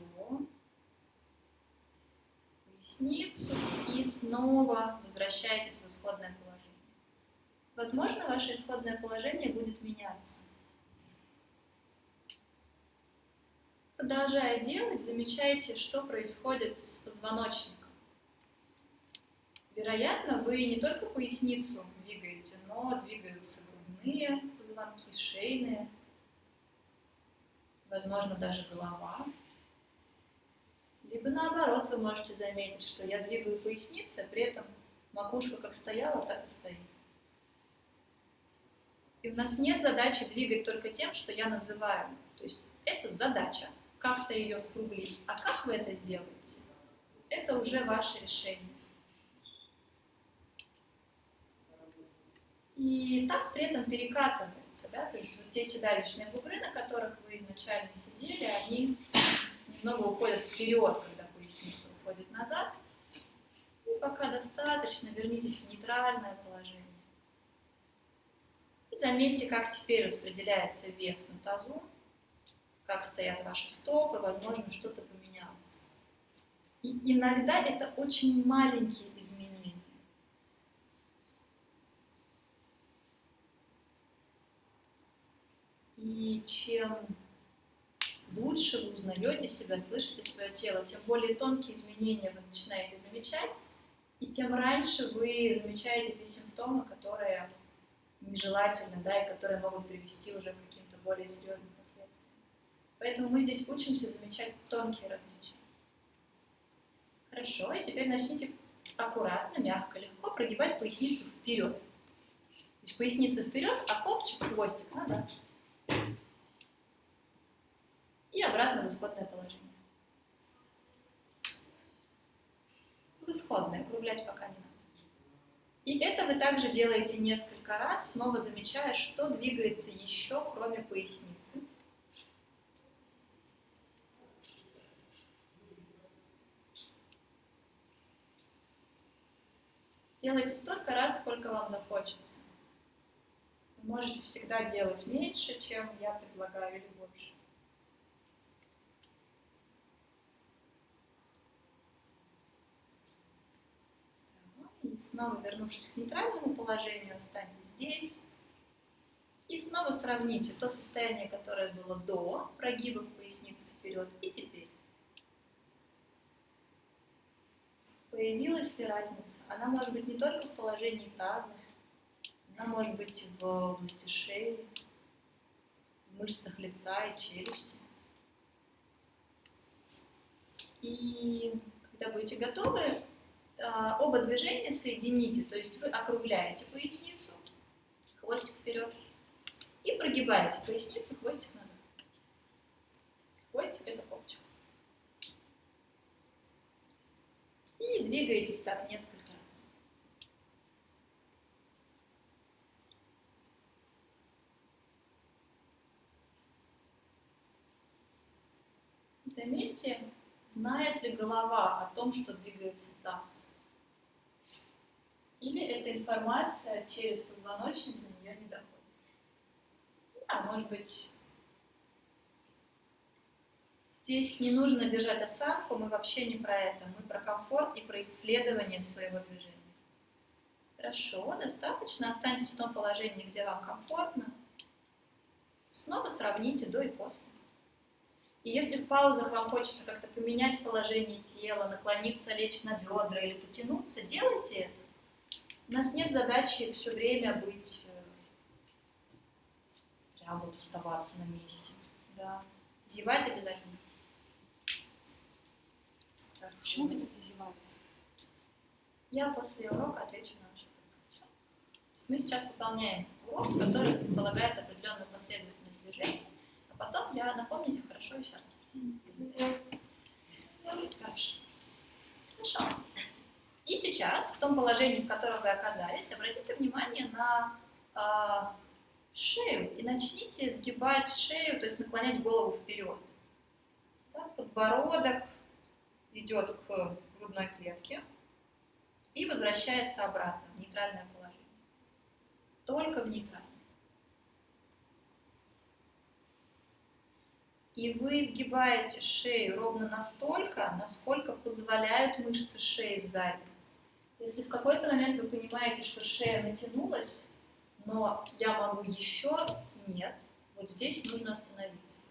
поясницу и снова возвращаетесь в исходное положение. Возможно, ваше исходное положение будет меняться. Продолжая делать, замечайте, что происходит с позвоночником. Вероятно, вы не только поясницу двигаете, но двигаются грудные позвонки, шейные, возможно, даже голова. Либо наоборот, вы можете заметить, что я двигаю поясницу, при этом макушка как стояла, так и стоит. И у нас нет задачи двигать только тем, что я называю. То есть это задача как-то ее скруглить. А как вы это сделаете? Это уже ваше решение. И таз при этом перекатывается, да, то есть вот те седалищные бугры, на которых вы изначально сидели, они немного уходят вперед, когда поясница уходит назад. И пока достаточно, вернитесь в нейтральное положение. И заметьте, как теперь распределяется вес на тазу как стоят ваши стопы, возможно, что-то поменялось. И иногда это очень маленькие изменения. И чем лучше вы узнаете себя, слышите свое тело, тем более тонкие изменения вы начинаете замечать, и тем раньше вы замечаете те симптомы, которые нежелательны, да, и которые могут привести уже к каким-то более серьезным Поэтому мы здесь учимся замечать тонкие различия. Хорошо, и теперь начните аккуратно, мягко, легко прогибать поясницу вперед. То есть поясница вперед, а копчик, хвостик назад. И обратно в исходное положение. В исходное, округлять пока не надо. И это вы также делаете несколько раз, снова замечая, что двигается еще, кроме поясницы. Делайте столько раз, сколько вам захочется. Вы можете всегда делать меньше, чем я предлагаю, или больше. И снова вернувшись к нейтральному положению, останьтесь здесь. И снова сравните то состояние, которое было до прогиба поясницы вперед и теперь. Появилась ли разница? Она может быть не только в положении таза, она может быть в области шеи, в мышцах лица и челюсти. И когда будете готовы, оба движения соедините, то есть вы округляете поясницу, хвостик вперед, И прогибаете поясницу, хвостик назад. Хвостик это попочка. И двигаетесь так несколько раз. Заметьте, знает ли голова о том, что двигается таз. Или эта информация через позвоночник до нее не доходит. А может быть, здесь не нужно держать осанку, мы вообще не про это. Мы про комфорт и про исследование своего движения. Хорошо, достаточно. Останьтесь в том положении, где вам комфортно. Снова сравните до и после. И если в паузах вам хочется как-то поменять положение тела, наклониться, лечь на бедра или потянуться, делайте это. У нас нет задачи все время быть, э, прям вот оставаться на месте. Да. Зевать обязательно. Так, Почему, кстати, зевается? Я после урока отвечу на ваши вопросы. Мы сейчас выполняем урок, который предполагает определенную последовательность движений. Потом я напомните хорошо еще раз. Хорошо. Хорошо. И сейчас, в том положении, в котором вы оказались, обратите внимание на э, шею и начните сгибать шею, то есть наклонять голову вперед. Так, подбородок идет к грудной клетке и возвращается обратно в нейтральное положение. Только в нейтральное. И вы изгибаете шею ровно настолько, насколько позволяют мышцы шеи сзади. Если в какой-то момент вы понимаете, что шея натянулась, но я могу еще, нет, вот здесь нужно остановиться.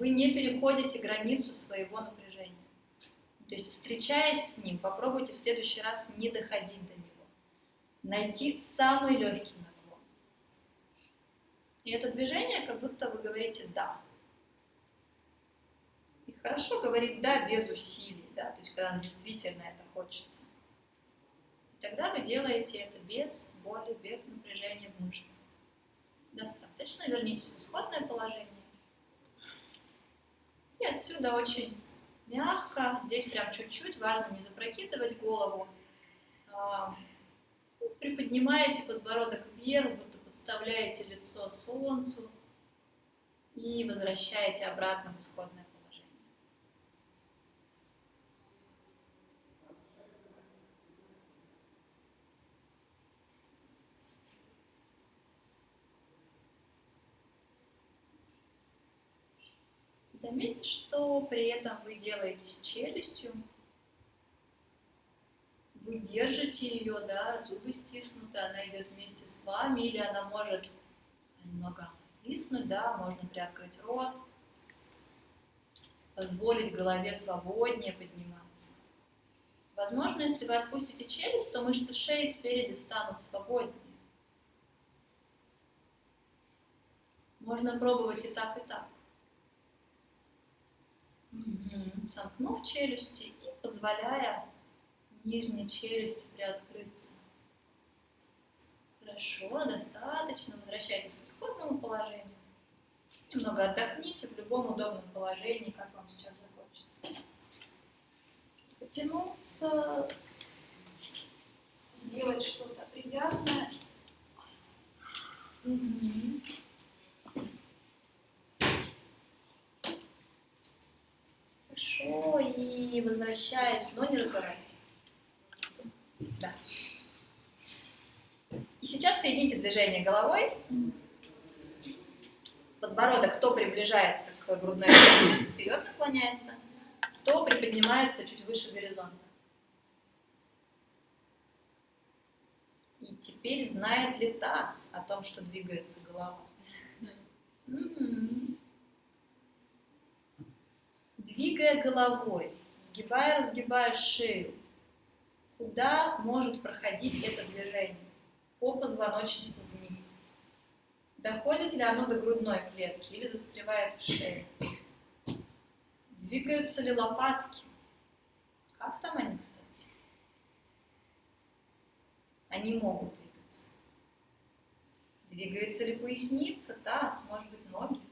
Вы не переходите границу своего напряжения. То есть, встречаясь с ним, попробуйте в следующий раз не доходить до него. Найти самый легкий наклон. И это движение, как будто вы говорите «да». Хорошо говорить «да» без усилий, да, то есть когда действительно это хочется. И тогда вы делаете это без боли, без напряжения в мышцах. Достаточно. Вернитесь в исходное положение. И отсюда очень мягко, здесь прям чуть-чуть, важно не запрокидывать голову. А, приподнимаете подбородок вверх, будто подставляете лицо солнцу и возвращаете обратно в исходное положение. Заметьте, что при этом вы делаете с челюстью. Вы держите ее, да, зубы стиснуты, она идет вместе с вами, или она может немного отвиснуть, да, можно приоткрыть рот, позволить голове свободнее подниматься. Возможно, если вы отпустите челюсть, то мышцы шеи спереди станут свободнее. Можно пробовать и так, и так. Угу. Сомкнув челюсти и позволяя нижней челюсти приоткрыться. Хорошо, достаточно. Возвращайтесь к исходному положению. Немного отдохните в любом удобном положении, как вам сейчас захочется. Потянуться, сделать что-то приятное. Угу. Хорошо, и возвращаясь, но не разговаривайте. Да. И сейчас соедините движение головой. Подбородок то приближается к грудной клетке, вперед наклоняется, то приподнимается чуть выше горизонта. И теперь знает ли таз о том, что двигается голова? Двигая головой, сгибая, разгибая шею, куда может проходить это движение? По позвоночнику вниз. Доходит ли оно до грудной клетки или застревает в шее? Двигаются ли лопатки? Как там они, кстати? Они могут двигаться. Двигается ли поясница, таз, может быть, ноги?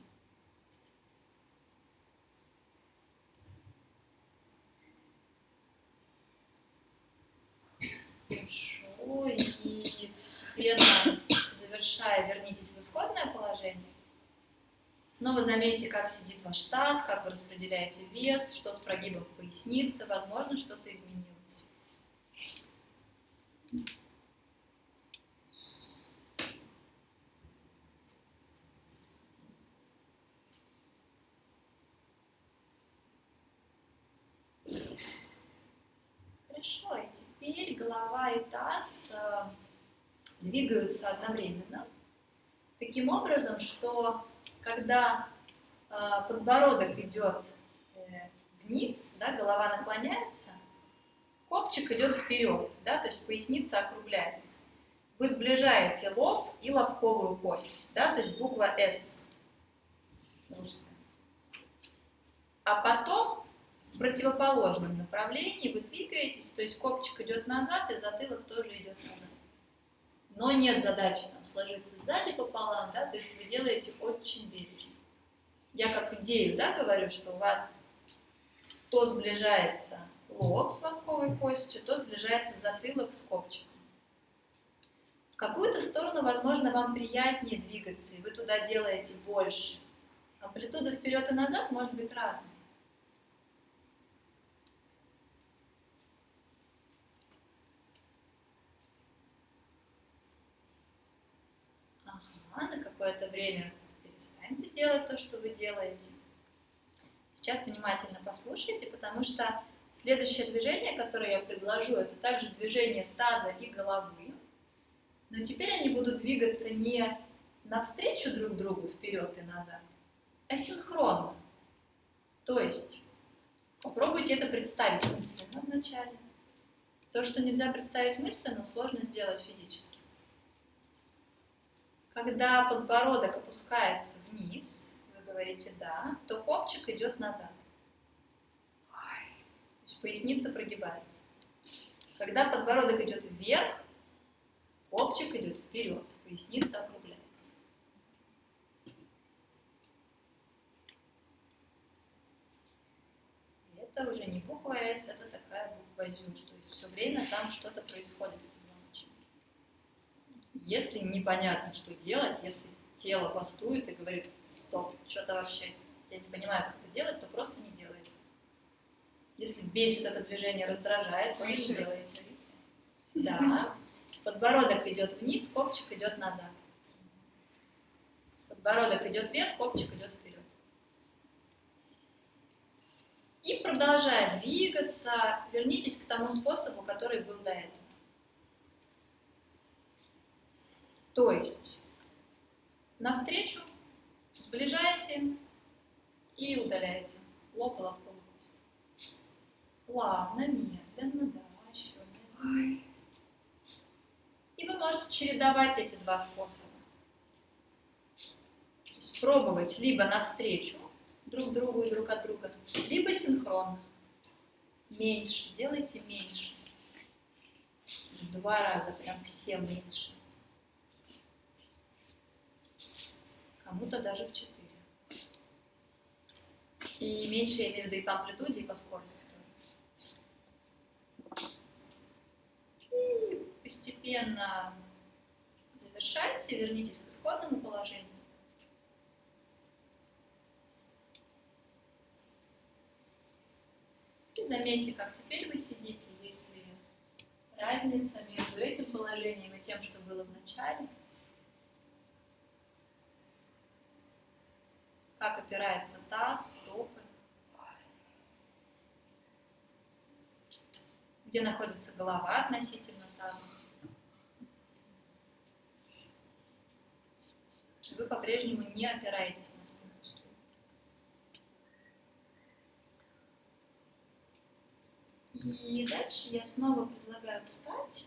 Хорошо, и постепенно завершая, вернитесь в исходное положение. Снова заметьте, как сидит ваш таз, как вы распределяете вес, что с прогибом в пояснице, возможно, что-то изменилось. Хорошо, и теперь голова и таз э, двигаются одновременно, таким образом, что когда э, подбородок идет э, вниз, да, голова наклоняется, копчик идет вперед, да, то есть поясница округляется. Вы сближаете лоб и лобковую кость, да, то есть буква русская. А потом в противоположном направлении вы двигаетесь, то есть копчик идет назад и затылок тоже идет назад. Но нет задачи там сложиться сзади пополам, да, то есть вы делаете очень бережно. Я как идею, да, говорю, что у вас то сближается лоб с лобковой костью, то сближается затылок с копчиком. В какую-то сторону, возможно, вам приятнее двигаться, и вы туда делаете больше. Амплитуда вперед и назад может быть разной. Ага, на какое-то время перестаньте делать то, что вы делаете. Сейчас внимательно послушайте, потому что следующее движение, которое я предложу, это также движение таза и головы. Но теперь они будут двигаться не навстречу друг другу вперед и назад, а синхронно. То есть попробуйте это представить мысленно вначале. То, что нельзя представить мысленно, сложно сделать физически. Когда подбородок опускается вниз, вы говорите «да», то копчик идет назад. То есть поясница прогибается. Когда подбородок идет вверх, копчик идет вперед, поясница округляется. И это уже не буква «С», это такая буква «Зю», то есть все время там что-то происходит в. Если непонятно, что делать, если тело бастует и говорит «стоп, что-то вообще, я не понимаю, как это делать», то просто не делайте. Если бесит это движение, раздражает, то не делайте. Да. Подбородок идет вниз, копчик идет назад. Подбородок идет вверх, копчик идет вперед. И продолжая двигаться, вернитесь к тому способу, который был до этого. То есть навстречу, сближаете и удаляете лоб и лобковую кость. Плавно, медленно, да, еще медленно. И вы можете чередовать эти два способа. То есть пробовать либо навстречу друг другу и друг от друга, либо синхронно. Меньше, делайте меньше. В два раза, прям все меньше. Кому-то даже в четыре. И меньше я имею в виду и по амплитуде, и по скорости тоже. И постепенно завершайте, вернитесь к исходному положению. И заметьте, как теперь вы сидите, если разница между этим положением и тем, что было в начале. Как опирается таз, стопы. Где находится голова относительно таза. Вы по-прежнему не опираетесь на спину. И дальше я снова предлагаю встать.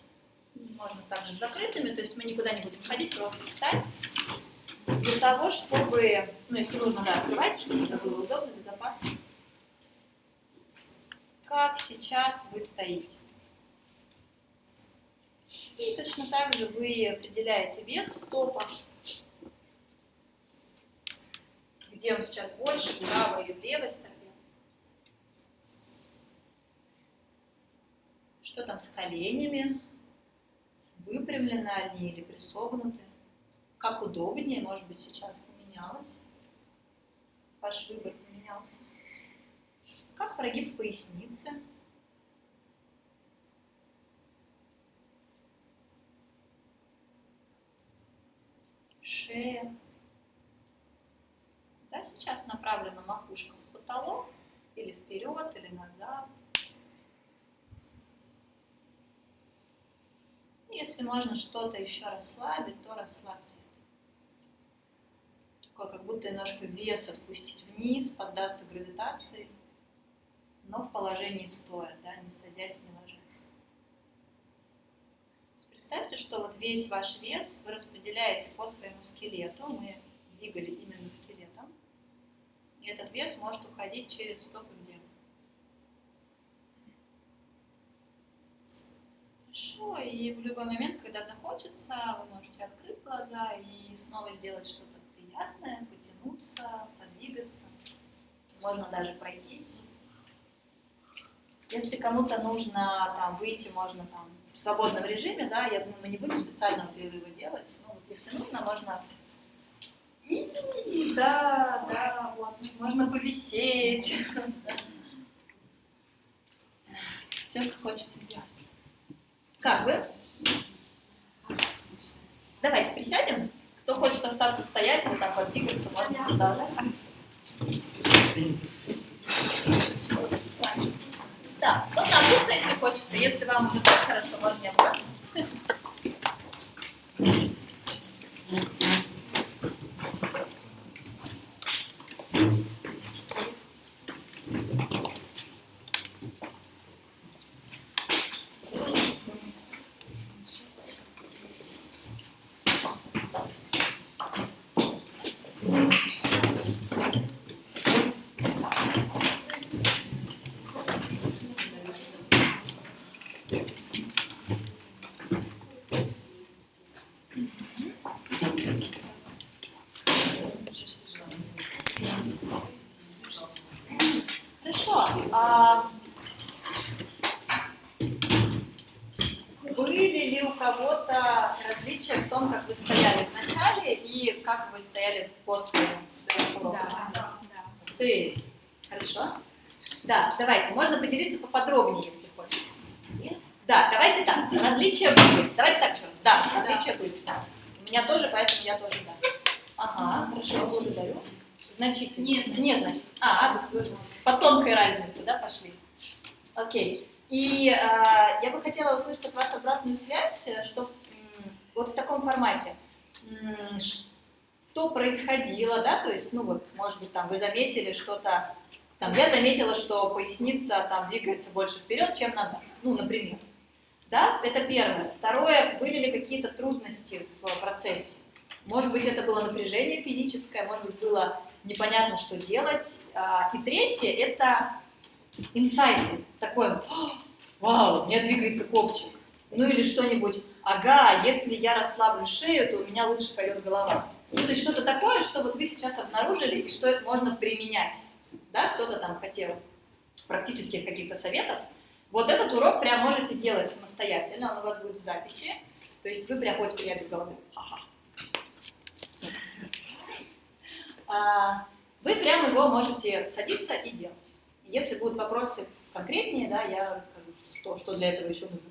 Можно также закрытыми, то есть мы никуда не будем ходить, просто встать. Для того, чтобы, ну если нужно, да, открывайте, чтобы это было удобно, безопасно. Как сейчас вы стоите. И точно так же вы определяете вес в стопах. где он сейчас больше, в правой или в левой стопе. Что там с коленями? Выпрямлены они или присогнуты? Как удобнее, может быть, сейчас поменялось? Ваш выбор поменялся. Как прогиб поясницы? Шея. Да, сейчас направлена макушка в потолок, или вперед, или назад. Если можно что-то еще расслабить, то расслабьте. Как будто немножко вес отпустить вниз, поддаться гравитации, но в положении стоя, да, не садясь, не ложась. Представьте, что вот весь ваш вес вы распределяете по своему скелету. Мы двигали именно скелетом. И этот вес может уходить через стопы в землю. Хорошо, и в любой момент, когда захочется, вы можете открыть глаза и снова сделать что-то приятное, потянуться, подвигаться. Можно даже пройтись. Если кому-то нужно там выйти, можно там в свободном режиме, да, я думаю, мы не будем специального перерыва делать, но вот если нужно, можно и, да, да, вот, можно повисеть. Все, что хочется сделать. Как вы? Давайте присядем. Кто хочет остаться стоять или там подвигаться, можно. Да, да. Да, можно обуться, если хочется. Если вам уже так хорошо, можно не обуваться. Хорошо. А были ли у кого-то различия в том, как вы стояли в начале и как вы стояли после урока? Да, Ты. Хорошо. Да, давайте. Можно поделиться поподробнее, если хочется. Да, давайте так. Различия были. Давайте так еще раз. Да, различия были. У меня тоже, поэтому я тоже да. Ага, хорошо, благодарю. Значительно. Нет, не значит. А, то есть вы по тонкой разнице, да, пошли. Окей. И э, я бы хотела услышать от вас обратную связь, э, что вот в таком формате, что происходило, да, то есть, ну вот, может быть, там вы заметили что-то, там я заметила, что поясница там двигается больше вперед, чем назад, ну, например. Да, это первое. Второе, были ли какие-то трудности в процессе? Может быть, это было напряжение физическое, может быть, было непонятно, что делать. А, и третье – это инсайты. Такое вот, вау, у меня двигается копчик. Ну или что-нибудь, ага, если я расслаблю шею, то у меня лучше пойдет голова. Ну, то есть что-то такое, что вот вы сейчас обнаружили, и что это можно применять. Да, кто-то там хотел практических каких-то советов. Вот этот урок прям можете делать самостоятельно, он у вас будет в записи. То есть вы прям ходите я без головы. Ага. А, вы прямо его можете садиться и делать. Если будут вопросы конкретнее, да, я расскажу, что, что для этого еще нужно.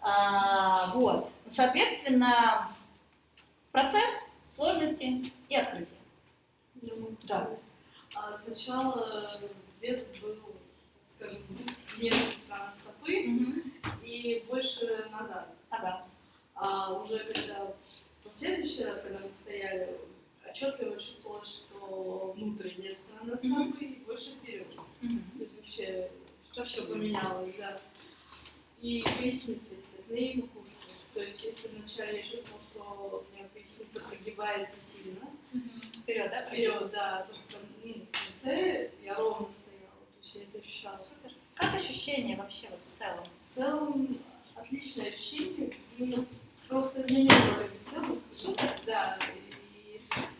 А, вот. Соответственно, процесс, сложности и открытие. Да. А сначала вес был, скажем, внешней стороны стопы и больше назад. Ага. А уже когда в последующий раз, когда мы стояли, отчетливо чувствовалось, что внутренняя сторона стопы больше вперед. То есть вообще, вообще поменялось, да. И поясница, естественно, и макушка. То есть если вначале я чувствовала, что у меня поясница прогибается сильно, Вперед, да? вперед, да, то ну, в конце я ровно стояла, то есть я это ощущала. Супер. Как ощущения вообще вот в целом? В целом отличное ощущение, ну, просто для меня было как бесценность. Супер. Да, и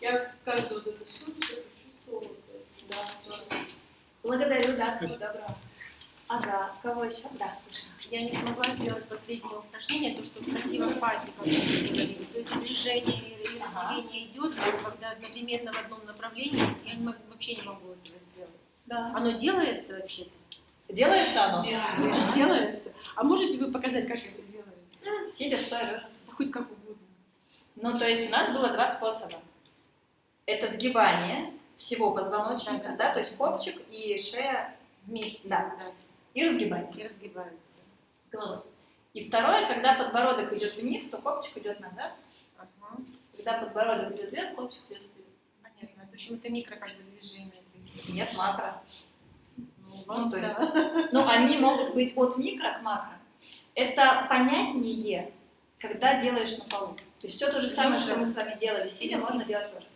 я как-то вот это все почувствовала Благодарю, да, всего доброго. Ага, кого еще? Да, слышно. Я не смогла сделать последнее упражнение, то, что в противофазе, как вы говорили. То есть движение или разделение идет, но когда одновременно в одном направлении, я не могу, вообще не могу этого сделать. Да. Оно делается вообще-то? Делается оно? Делается. А можете вы показать, как это делается? Сидя, стоя, лежа. Да хоть как угодно. Ну, то есть у нас было два способа. Это сгибание всего позвоночника, да, то есть копчик и шея Вместе. Да. и разгибание И разгибаются. головой. И второе, когда подбородок идет вниз, то копчик идет назад. Ага. Когда подбородок идет вверх, копчик идет вперед. Понятно. В общем, это микро как бы движение. Нет, макро. Ну, Ну, то да. есть, ну, они могут быть от микро к макро. Это понятнее, когда делаешь на полу. То есть все то же самое, что мы с вами делали сидя, можно делать лежа.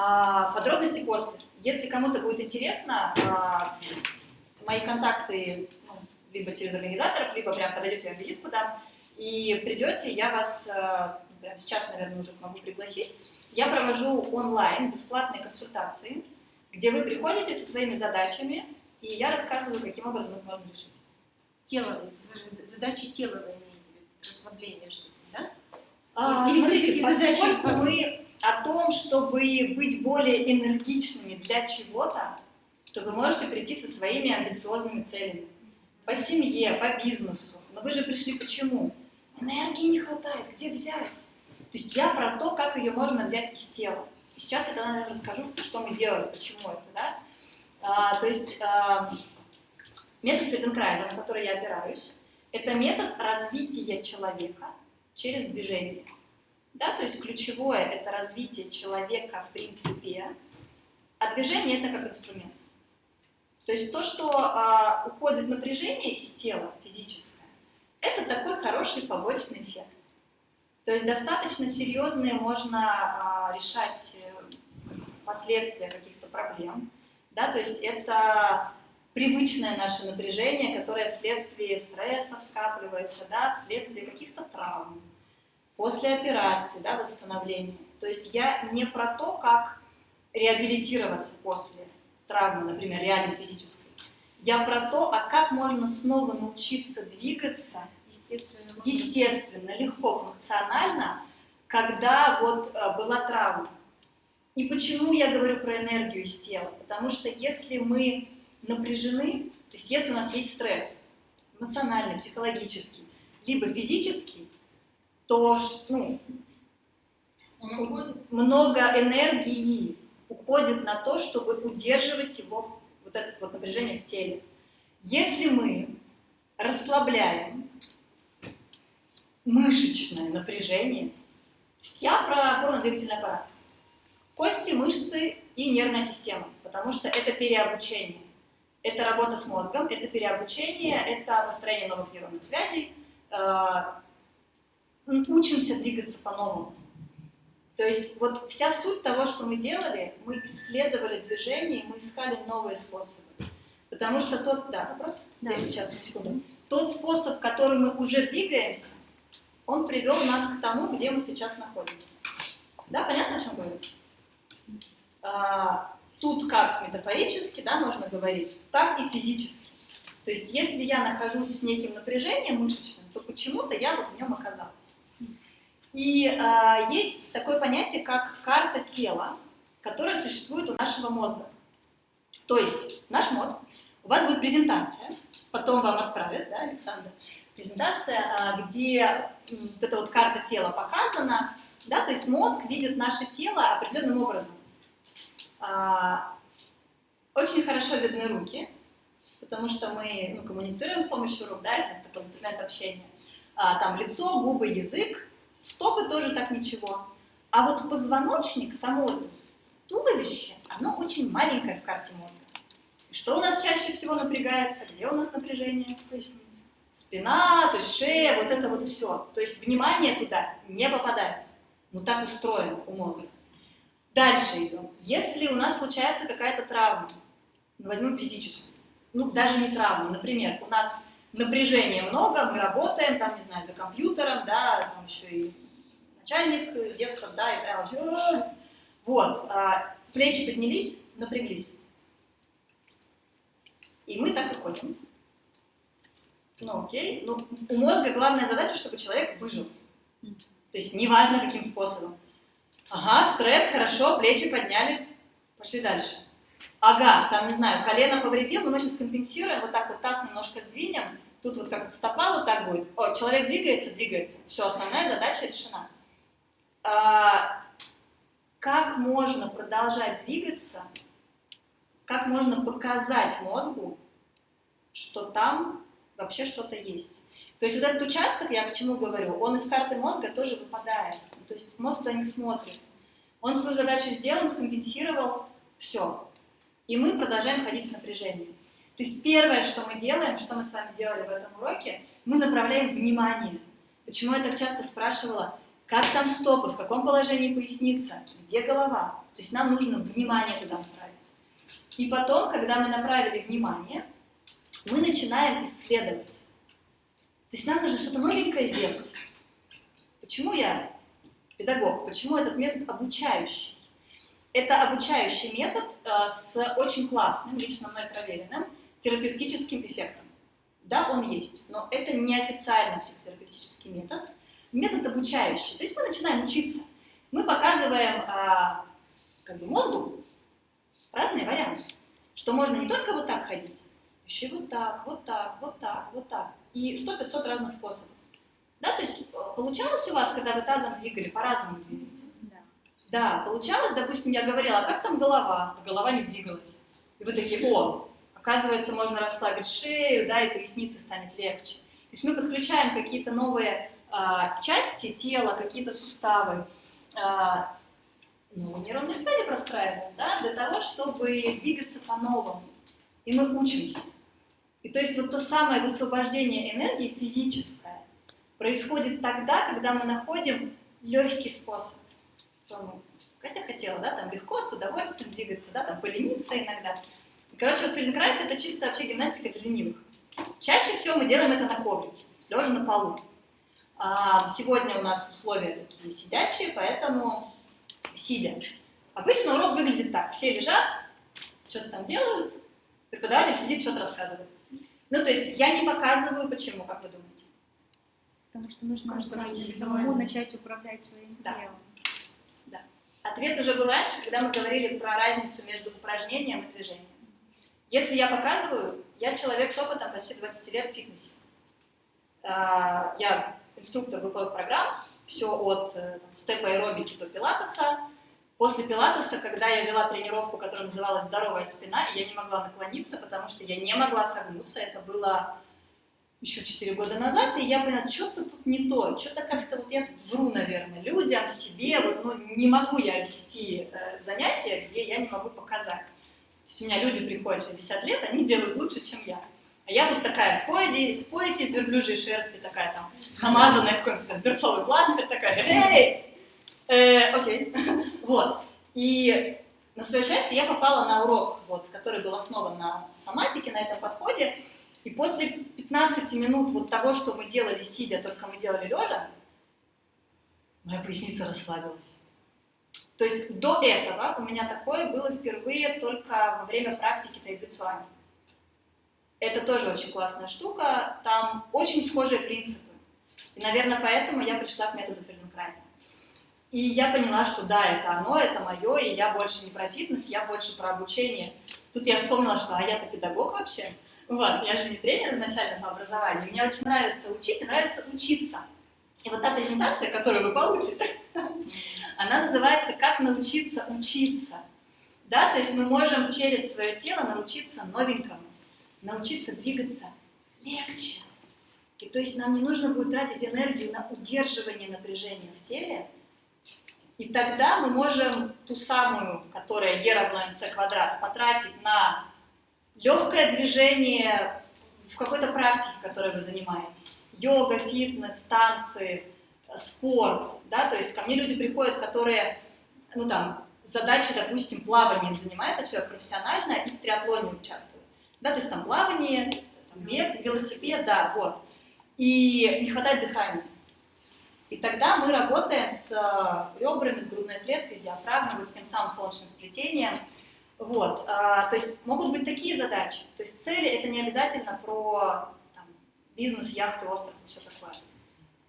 А, подробности после. Если кому-то будет интересно, а, мои контакты ну, либо через организаторов, либо прям подойдете, я вам визитку дам, и придете, я вас а, прямо сейчас, наверное, уже могу пригласить. Я провожу онлайн бесплатные консультации, где вы приходите со своими задачами, и я рассказываю, каким образом их можно решить. Тело, з- задачи тела вы имеете в виду, расслабление что-то, да? А, Или смотрите, задачи поскольку как- мы о том, чтобы быть более энергичными для чего-то, то вы можете прийти со своими амбициозными целями. По семье, по бизнесу. Но вы же пришли почему? Энергии не хватает, где взять? То есть я про то, как ее можно взять из тела. И сейчас я, наверное, расскажу, что мы делаем, почему это, да? А, то есть а, метод Фельденкрайза, на который я опираюсь, это метод развития человека через движение. Да, то есть ключевое – это развитие человека в принципе, а движение – это как инструмент. То есть то, что а, уходит напряжение из тела физическое, это такой хороший побочный эффект. То есть достаточно серьезные можно а, решать э, последствия каких-то проблем. Да, то есть это привычное наше напряжение, которое вследствие стрессов скапливается, да, вследствие каких-то травм, после операции, да, восстановления. То есть я не про то, как реабилитироваться после травмы, например, реально физической. Я про то, а как можно снова научиться двигаться Естественно. естественно, легко, функционально, когда вот э, была травма. И почему я говорю про энергию из тела? Потому что если мы напряжены, то есть если у нас есть стресс, эмоциональный, психологический, либо физический, то ну, много энергии уходит на то, чтобы удерживать его, вот это вот напряжение в теле. Если мы расслабляем мышечное напряжение, то есть я про опорно-двигательный аппарат, кости, мышцы и нервная система, потому что это переобучение. Это работа с мозгом, это переобучение, это построение новых нейронных связей. Учимся двигаться по-новому. То есть вот вся суть того, что мы делали, мы исследовали движение, мы искали новые способы. Потому что тот, да, вопрос? Да. Сейчас, секунду. Тот способ, которым мы уже двигаемся, он привел нас к тому, где мы сейчас находимся. Да, понятно, о чем говорю? А, тут как метафорически, да, можно говорить, так и физически. То есть, если я нахожусь с неким напряжением мышечным, то почему-то я вот в нем оказалась. И а, есть такое понятие, как карта тела, которое существует у нашего мозга. То есть наш мозг, у вас будет презентация, потом вам отправят, да, Александр, презентация, а, где вот эта вот карта тела показана, да, то есть мозг видит наше тело определенным образом. А, Очень хорошо видны руки, потому что мы ну, коммуницируем с помощью рук, да, это такой инструмент общения. А, Там лицо, губы, язык, стопы тоже так ничего. А вот позвоночник, само туловище, оно очень маленькое в карте мозга. И что у нас чаще всего напрягается? Где у нас напряжение? Поясница. Спина, то есть шея, вот это вот все. То есть внимание туда не попадает. Ну так устроено у мозга. Дальше идем. Если у нас случается какая-то травма, ну, возьмем физическую, ну даже не травма, например, у нас напряжения много, мы работаем, там, не знаю, за компьютером, да, там еще и начальник деспот, да, и прям вообще... Вот, а, плечи поднялись, напряглись. И мы так и ходим. Ну, окей. Ну, у мозга главная задача, чтобы человек выжил. То есть неважно каким способом. Ага, стресс, хорошо, плечи подняли, пошли дальше. Ага, там, не знаю, колено повредил, но мы сейчас компенсируем, вот так вот таз немножко сдвинем, тут вот как-то стопа вот так будет. О, человек двигается, двигается. Все, основная задача решена. А, как можно продолжать двигаться, как можно показать мозгу, что там вообще что-то есть. То есть вот этот участок, я к чему говорю, он из карты мозга тоже выпадает. То есть мозг туда не смотрит. Он свою задачу сделал, скомпенсировал, все. И мы продолжаем ходить с напряжением. То есть первое, что мы делаем, что мы с вами делали в этом уроке, мы направляем внимание. Почему я так часто спрашивала, как там стопы, в каком положении поясница, где голова. То есть нам нужно внимание туда направить. И потом, когда мы направили внимание, мы начинаем исследовать. То есть нам нужно что-то новенькое сделать. Почему я педагог? Почему этот метод обучающий? Это обучающий метод э, с очень классным, лично мной проверенным, терапевтическим эффектом. Да, он есть, но это не официально психотерапевтический метод, метод обучающий. То есть мы начинаем учиться. Мы показываем э, как бы мозгу разные варианты, что можно не только вот так ходить, еще вот так, вот так, вот так, вот так и 100-500 разных способов. Да, то есть э, получалось у вас, когда вы тазом двигали, по-разному двигать? Да. Получалось, допустим, я говорила, а как там голова? А голова не двигалась. И вы такие, о, оказывается, можно расслабить шею, да, и поясница станет легче. То есть мы подключаем какие-то новые а, части тела, какие-то суставы, а, ну, нейронные связи простраиваем, да, для того, чтобы двигаться по-новому. И мы учимся. И то есть вот то самое высвобождение энергии физическое происходит тогда, когда мы находим легкий способ. Что Катя хотела, да, там легко, с удовольствием двигаться, да, там полениться иногда. Короче, вот фельденкрайс это чисто вообще гимнастика для ленивых. Чаще всего мы делаем это на коврике, лежа на полу. А сегодня у нас условия такие сидячие, поэтому сидя. Обычно урок выглядит так. Все лежат, что-то там делают, преподаватель сидит, что-то рассказывает. Ну, то есть я не показываю, почему, как вы думаете? Потому что нужно самому начать управлять своим да. телом. Ответ уже был раньше, когда мы говорили про разницу между упражнением и движением. Если я показываю, я человек с опытом почти 20 лет в фитнесе. А, я инструктор групповых программ, все от э, там, степа аэробики до пилатеса, После пилатеса, когда я вела тренировку, которая называлась «Здоровая спина», я не могла наклониться, потому что я не могла согнуться. Это было еще 4 года назад, и я поняла, что-то тут не то, что-то как-то вот я тут вру, наверное, людям, себе, вот, ну, не могу я вести э, занятия, где я не могу показать. То есть у меня люди приходят 60 лет, они делают лучше, чем я. А я тут такая в поясе, в поясе из верблюжьей шерсти, такая там, намазанная какой-то берцовый пластырь, такая, эй, Э, окей. вот. И на свое счастье я попала на урок, вот, который был основан на соматике, на этом подходе. И после 15 минут вот того, что мы делали сидя, только мы делали лежа, моя поясница расслабилась. То есть до этого у меня такое было впервые только во время практики тайцзицуани. Это тоже очень классная штука, там очень схожие принципы. И, наверное, поэтому я пришла к методу Фельденкрайза. И я поняла, что да, это оно, это мое, и я больше не про фитнес, я больше про обучение. Тут я вспомнила, что а я-то педагог вообще. Вот, я же не тренер изначально по образованию. Мне очень нравится учить нравится учиться. И вот та презентация, которую вы получите, она называется «Как научиться учиться». Да, то есть мы можем через свое тело научиться новенькому, научиться двигаться легче. И то есть нам не нужно будет тратить энергию на удерживание напряжения в теле, и тогда мы можем ту самую, которая e равно mc квадрат, потратить на легкое движение в какой-то практике, которой вы занимаетесь. Йога, фитнес, танцы, спорт. Да? То есть ко мне люди приходят, которые, ну там, задачи, допустим, плаванием занимается человек профессионально и в триатлоне участвует. Да, то есть там плавание, там, бег, велосипед, да, вот. И не хватает дыхания. И тогда мы работаем с э, ребрами, с грудной клеткой, с диафрагмой, вот с тем самым солнечным сплетением. Вот, а, то есть могут быть такие задачи. То есть цели это не обязательно про там, бизнес, яхты, остров и все такое.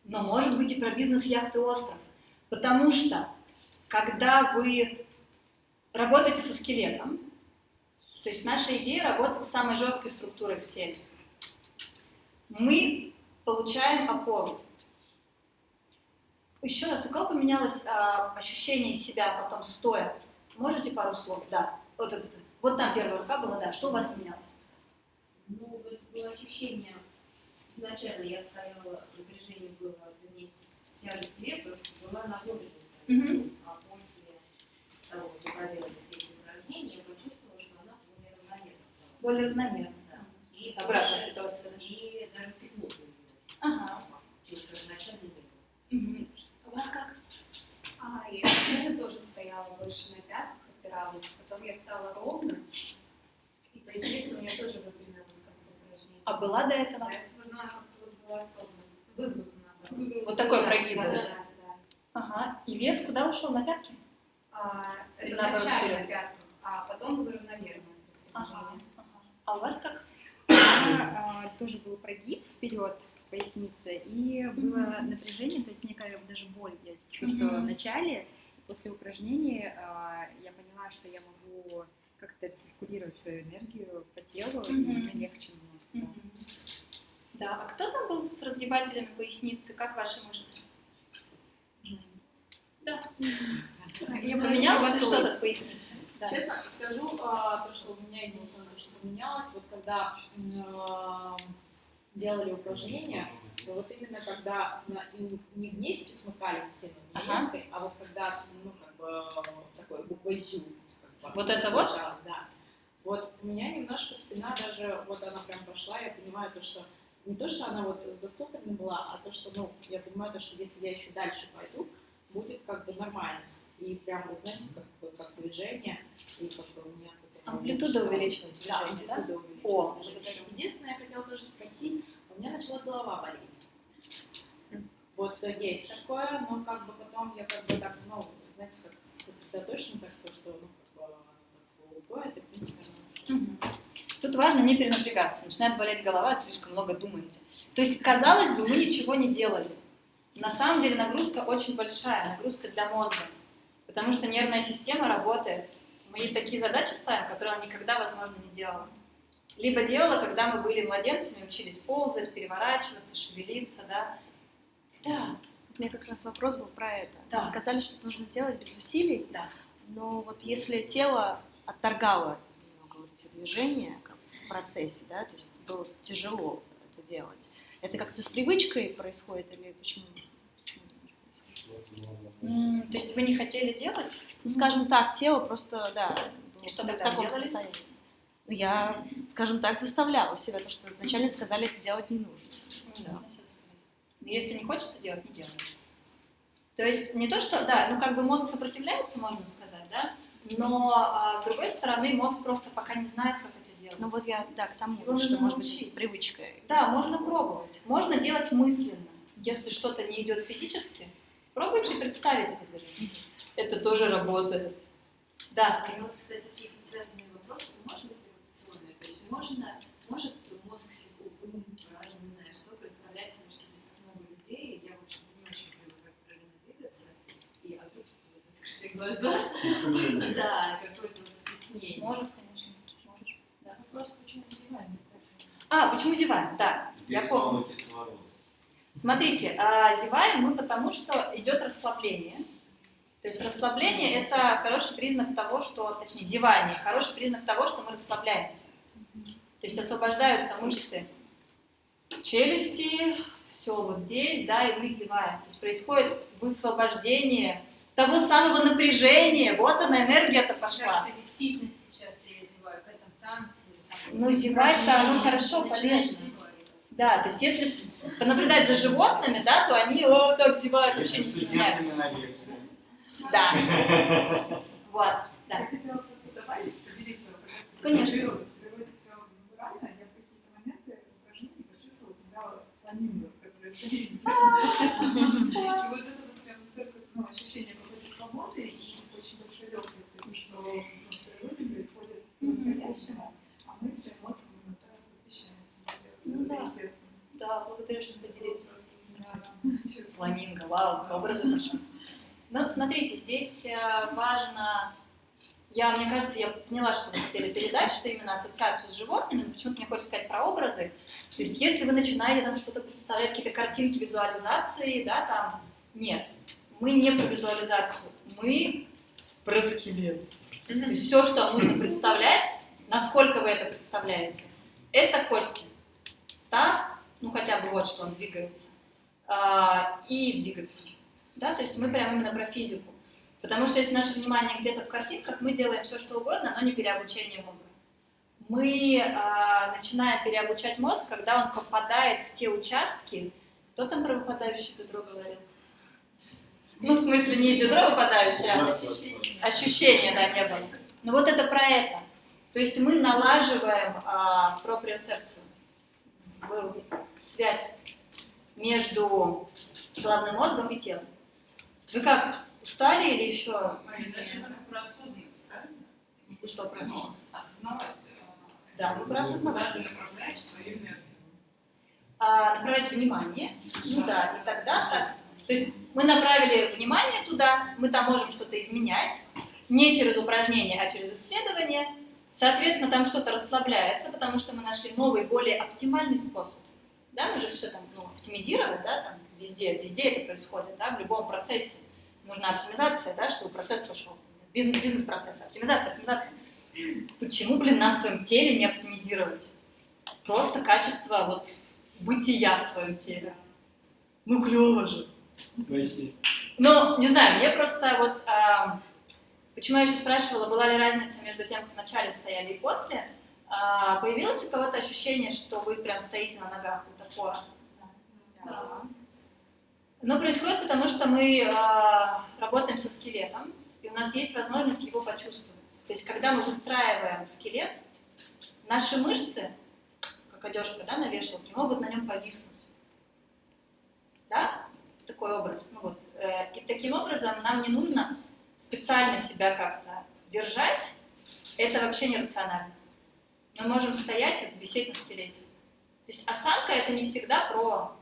Но может быть и про бизнес, яхты, остров. Потому что когда вы работаете со скелетом, то есть наша идея работать с самой жесткой структурой в теле, мы получаем опору. Еще раз, у кого поменялось а, ощущение себя потом стоя? Можете пару слов? Да. Вот, это, вот там первая рука была, да. Что у вас поменялось? Ну, вот было ощущение, изначально я стояла, напряжение было для меня тяжесть веса, была нахлопленность. Мгм. А после того, как мы проделали все эти упражнения, я почувствовала, что она более равномерна. Более равномерно. Да. И Обратная больше- ситуация. И даже тепло появилось. Ага. Чего изначально не было. Мгм. У вас как? А, я тоже стояла больше на пятках, опиралась. Потом я стала ровно, и поясница у меня тоже выпрямилась к концу упражнения. А была до этого? До этого она как-то вот была согнута, выгнута наоборот. Вот такой Да, прогиб да, был. да, да, да. Ага. И вес куда ушел? На пятки? А, это вначале на пятках, а потом было равномерное Ага. А у вас как? Меня, а, тоже был прогиб вперед в пояснице, и было напряжение, то есть некая даже боль я чувствовала Мгм. в начале. После упражнений а, я поняла, что я могу как-то циркулировать свою энергию по телу, и Мгм. мне легче намного стало. Мгм. Да. А кто там был с разгибателями поясницы? Как ваши мышцы? Да. Я Поменялось стиматолог. что-то в пояснице? Да. Честно скажу, а, то, что у меня единственное, то, что поменялось, вот когда а, делали упражнения, то вот именно когда на- не- вместе смыкали спину, Ага. а вот когда, ну, как бы, такой буквой «зю», как бы, Вот это вот? Да. Вот у меня немножко спина даже, вот она прям пошла, я понимаю то, что не то, что она вот застопорена была, а то, что, ну, я понимаю то, что если я еще дальше пойду, будет как бы нормально. И прям, вы знаете, как, бы, как движение, и как бы у меня какое-то Амплитуда увеличилась Да, движения, да? амплитуда увеличилась. О. Единственное, я хотела тоже спросить, у меня начала голова болеть. Вот э, есть такое, но как бы потом я как бы так, ну, знаете, как сосредоточена, так то, что, ну, как бы, так уходит, и, в принципе, оно. Тут важно не перенапрягаться. Начинает болеть голова, слишком много думаете. То есть, казалось бы, вы ничего не делали. На самом деле нагрузка очень большая, нагрузка для мозга. Потому что нервная система работает. Мы ей такие задачи ставим, которые она никогда, возможно, не делала. Либо делала, когда мы были младенцами, учились ползать, переворачиваться, шевелиться, да. Да. У меня как раз вопрос был про это. Да. Вы сказали, что это нужно делать без усилий, Да. но вот если тело отторгало немного вот эти движения как в процессе, да, то есть было тяжело это делать, это как-то с привычкой происходит или почему? То есть вы не хотели делать? Ну, скажем так, тело просто, да, было И что в таком делали? состоянии. Ну, я, скажем так, заставляла себя, то, что изначально сказали, это делать не нужно. Да. Если не хочется делать, не делай. То есть не то, что, да, ну как бы мозг сопротивляется, можно сказать, да, но а, с другой стороны мозг просто пока не знает, как это делать. Ну вот я, да, к тому, Его что, может быть, научить. с привычкой. Да, можно пробовать. Можно делать мысленно. Если что-то не идет физически, пробуйте представить это движение. Это тоже работает. Да. А вот, кстати, с этим быть революционный? То есть можно, может мозг себе, ум, разум, не знаю, что, представлять себе, что здесь так много людей, и я, в общем не очень понимаю, как правильно двигаться, и а тут вот открытые глаза, Стеснение. да, какое-то вот стеснение. Может, конечно. Может. Да. Вопрос, почему зеваем? А, почему зеваем? Да, я помню. Смотрите, а, зеваем мы потому, что идет расслабление. То есть расслабление – это хороший признак того, что, точнее, зевание – хороший признак того, что мы расслабляемся. То есть освобождаются мышцы челюсти, все вот здесь, да, и мы зеваем. То есть происходит высвобождение того самого напряжения. Вот она, энергия-то пошла. Фитнесе часто я зеваю, в этом танце. Ну, зевать-то, оно хорошо, полезно. Да, то есть если понаблюдать за животными, да, то они о, так зевают, вообще не стесняются. Да. Вот, да. Я аниме происходит. И вот это вот прям ну, ощущение какой-то и очень большой легкости, что в происходит по-настоящему, а мы с эмоциями Ну да, да, благодарю, что поделились. Фламинго, вау, образы хорошо. Ну, смотрите, здесь э, важно я, мне кажется, я поняла, что вы хотели передать, что именно ассоциацию с животными, но почему-то мне хочется сказать про образы. То есть, если вы начинаете там что-то представлять, какие-то картинки, визуализации, да, там, нет. Мы не про визуализацию, мы про скелет. То есть, все, что нужно представлять, насколько вы это представляете, это кости. Таз, ну хотя бы вот что он двигается, а, и двигаться. Да, то есть мы прямо именно про физику. Потому что если наше внимание где-то в картинках, мы делаем все, что угодно, но не переобучение мозга. Мы а, начинаем переобучать мозг, когда он попадает в те участки. Кто там про выпадающее бедро говорил? Ну, в смысле, не бедро выпадающее, а ощущение, да, не было. Но вот это про это. То есть мы налаживаем а, проприоцепцию, в, связь между головным мозгом и телом. Вы как, устали или еще? Мария, даже про осознанность, правильно? И что про осознанность? Осознавать. Да, вы про осознавать. Куда ты направляешь свою энергию? А, направлять внимание, ну да, и тогда, так, то есть мы направили внимание туда, мы там можем что-то изменять, не через упражнение, а через исследование, соответственно, там что-то расслабляется, потому что мы нашли новый, более оптимальный способ. Да, мы же все там ну, оптимизировать, да, там везде, везде это происходит, да, в любом процессе нужна оптимизация, да, чтобы процесс пошел. Бизнес-процесс, оптимизация, оптимизация. Почему, блин, нам в своем теле не оптимизировать? Просто качество вот бытия в своем теле. Ну, клево же. Почти. Ну, не знаю, мне просто вот... А, почему я еще спрашивала, была ли разница между тем, как в начале стояли и после? А, появилось у кого-то ощущение, что вы прям стоите на ногах, вот такое? Да. Но происходит потому, что мы а, работаем со скелетом, и у нас есть возможность его почувствовать. То есть, когда мы выстраиваем скелет, наши мышцы, как одежка да, на вешалке, могут на нем повиснуть. Да? Такой образ. Ну, вот. Э, и таким образом нам не нужно специально себя как-то держать. Это вообще нерационально. Мы можем стоять вот, висеть на скелете. То есть осанка это не всегда про...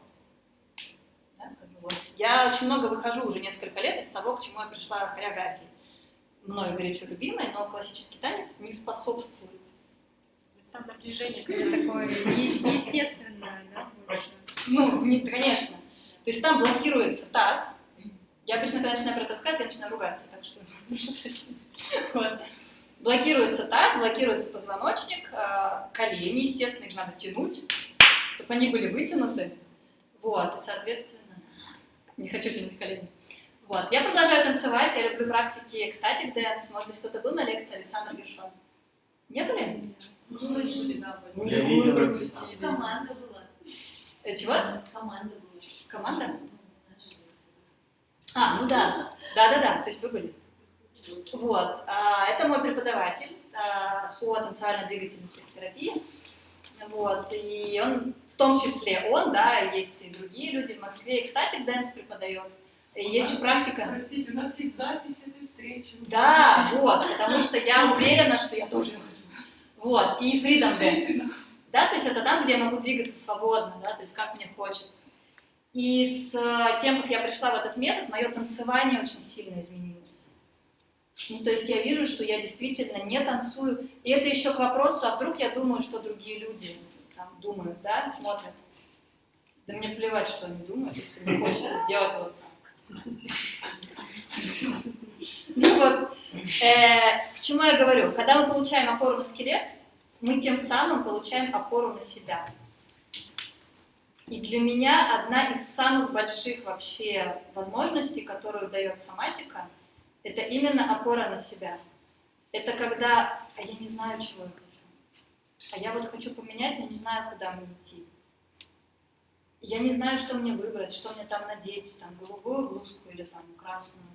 Вот. Я очень много выхожу уже несколько лет из того, к чему я пришла в хореографии. Мною горячо любимой, но классический танец не способствует. То есть там напряжение такое естественное, да? Ну, не, конечно. То есть там блокируется таз. Я обычно, когда начинаю про это сказать, я начинаю ругаться, так что прошу прощения. Вот. Блокируется таз, блокируется позвоночник, э, колени, естественно, их надо тянуть, чтобы они были вытянуты. Вот, и, соответственно, не хочу тянуть колени. Вот, я продолжаю танцевать, я люблю практики ecstatic dance. Может быть, кто-то был на лекции Александр Гершон? Не были? Слышали, да. Я видел пропустили. Команда была. Э, чего? Команда была. Команда? А, ну да, да-да-да, то есть вы были. Вот, а, это мой преподаватель а, по танцевально-двигательной психотерапии. Вот, и он, в том числе он, да, есть и другие люди в Москве, и ecstatic dance преподает. И есть еще практика. Простите, у нас есть запись этой встречи. Да, вот, потому что я уверена, что я тоже хочу. Вот, и freedom dance. Да, то есть это там, где я могу двигаться свободно, да, то есть как мне хочется. И с тем, как я пришла в этот метод, мое танцевание очень сильно изменилось. Ну, то есть я вижу, что я действительно не танцую. И это еще к вопросу, а вдруг я думаю, что другие люди думают, да, смотрят. Да мне плевать, что они думают, если мне хочется сделать вот так. Ну вот, э, к чему я говорю? Когда мы получаем опору на скелет, мы тем самым получаем опору на себя. И для меня одна из самых больших вообще возможностей, которую дает соматика, это именно опора на себя. Это когда, а я не знаю, чего я. А я вот хочу поменять, но не знаю, куда мне идти. Я не знаю, что мне выбрать, что мне там надеть, там голубую блузку или там красную.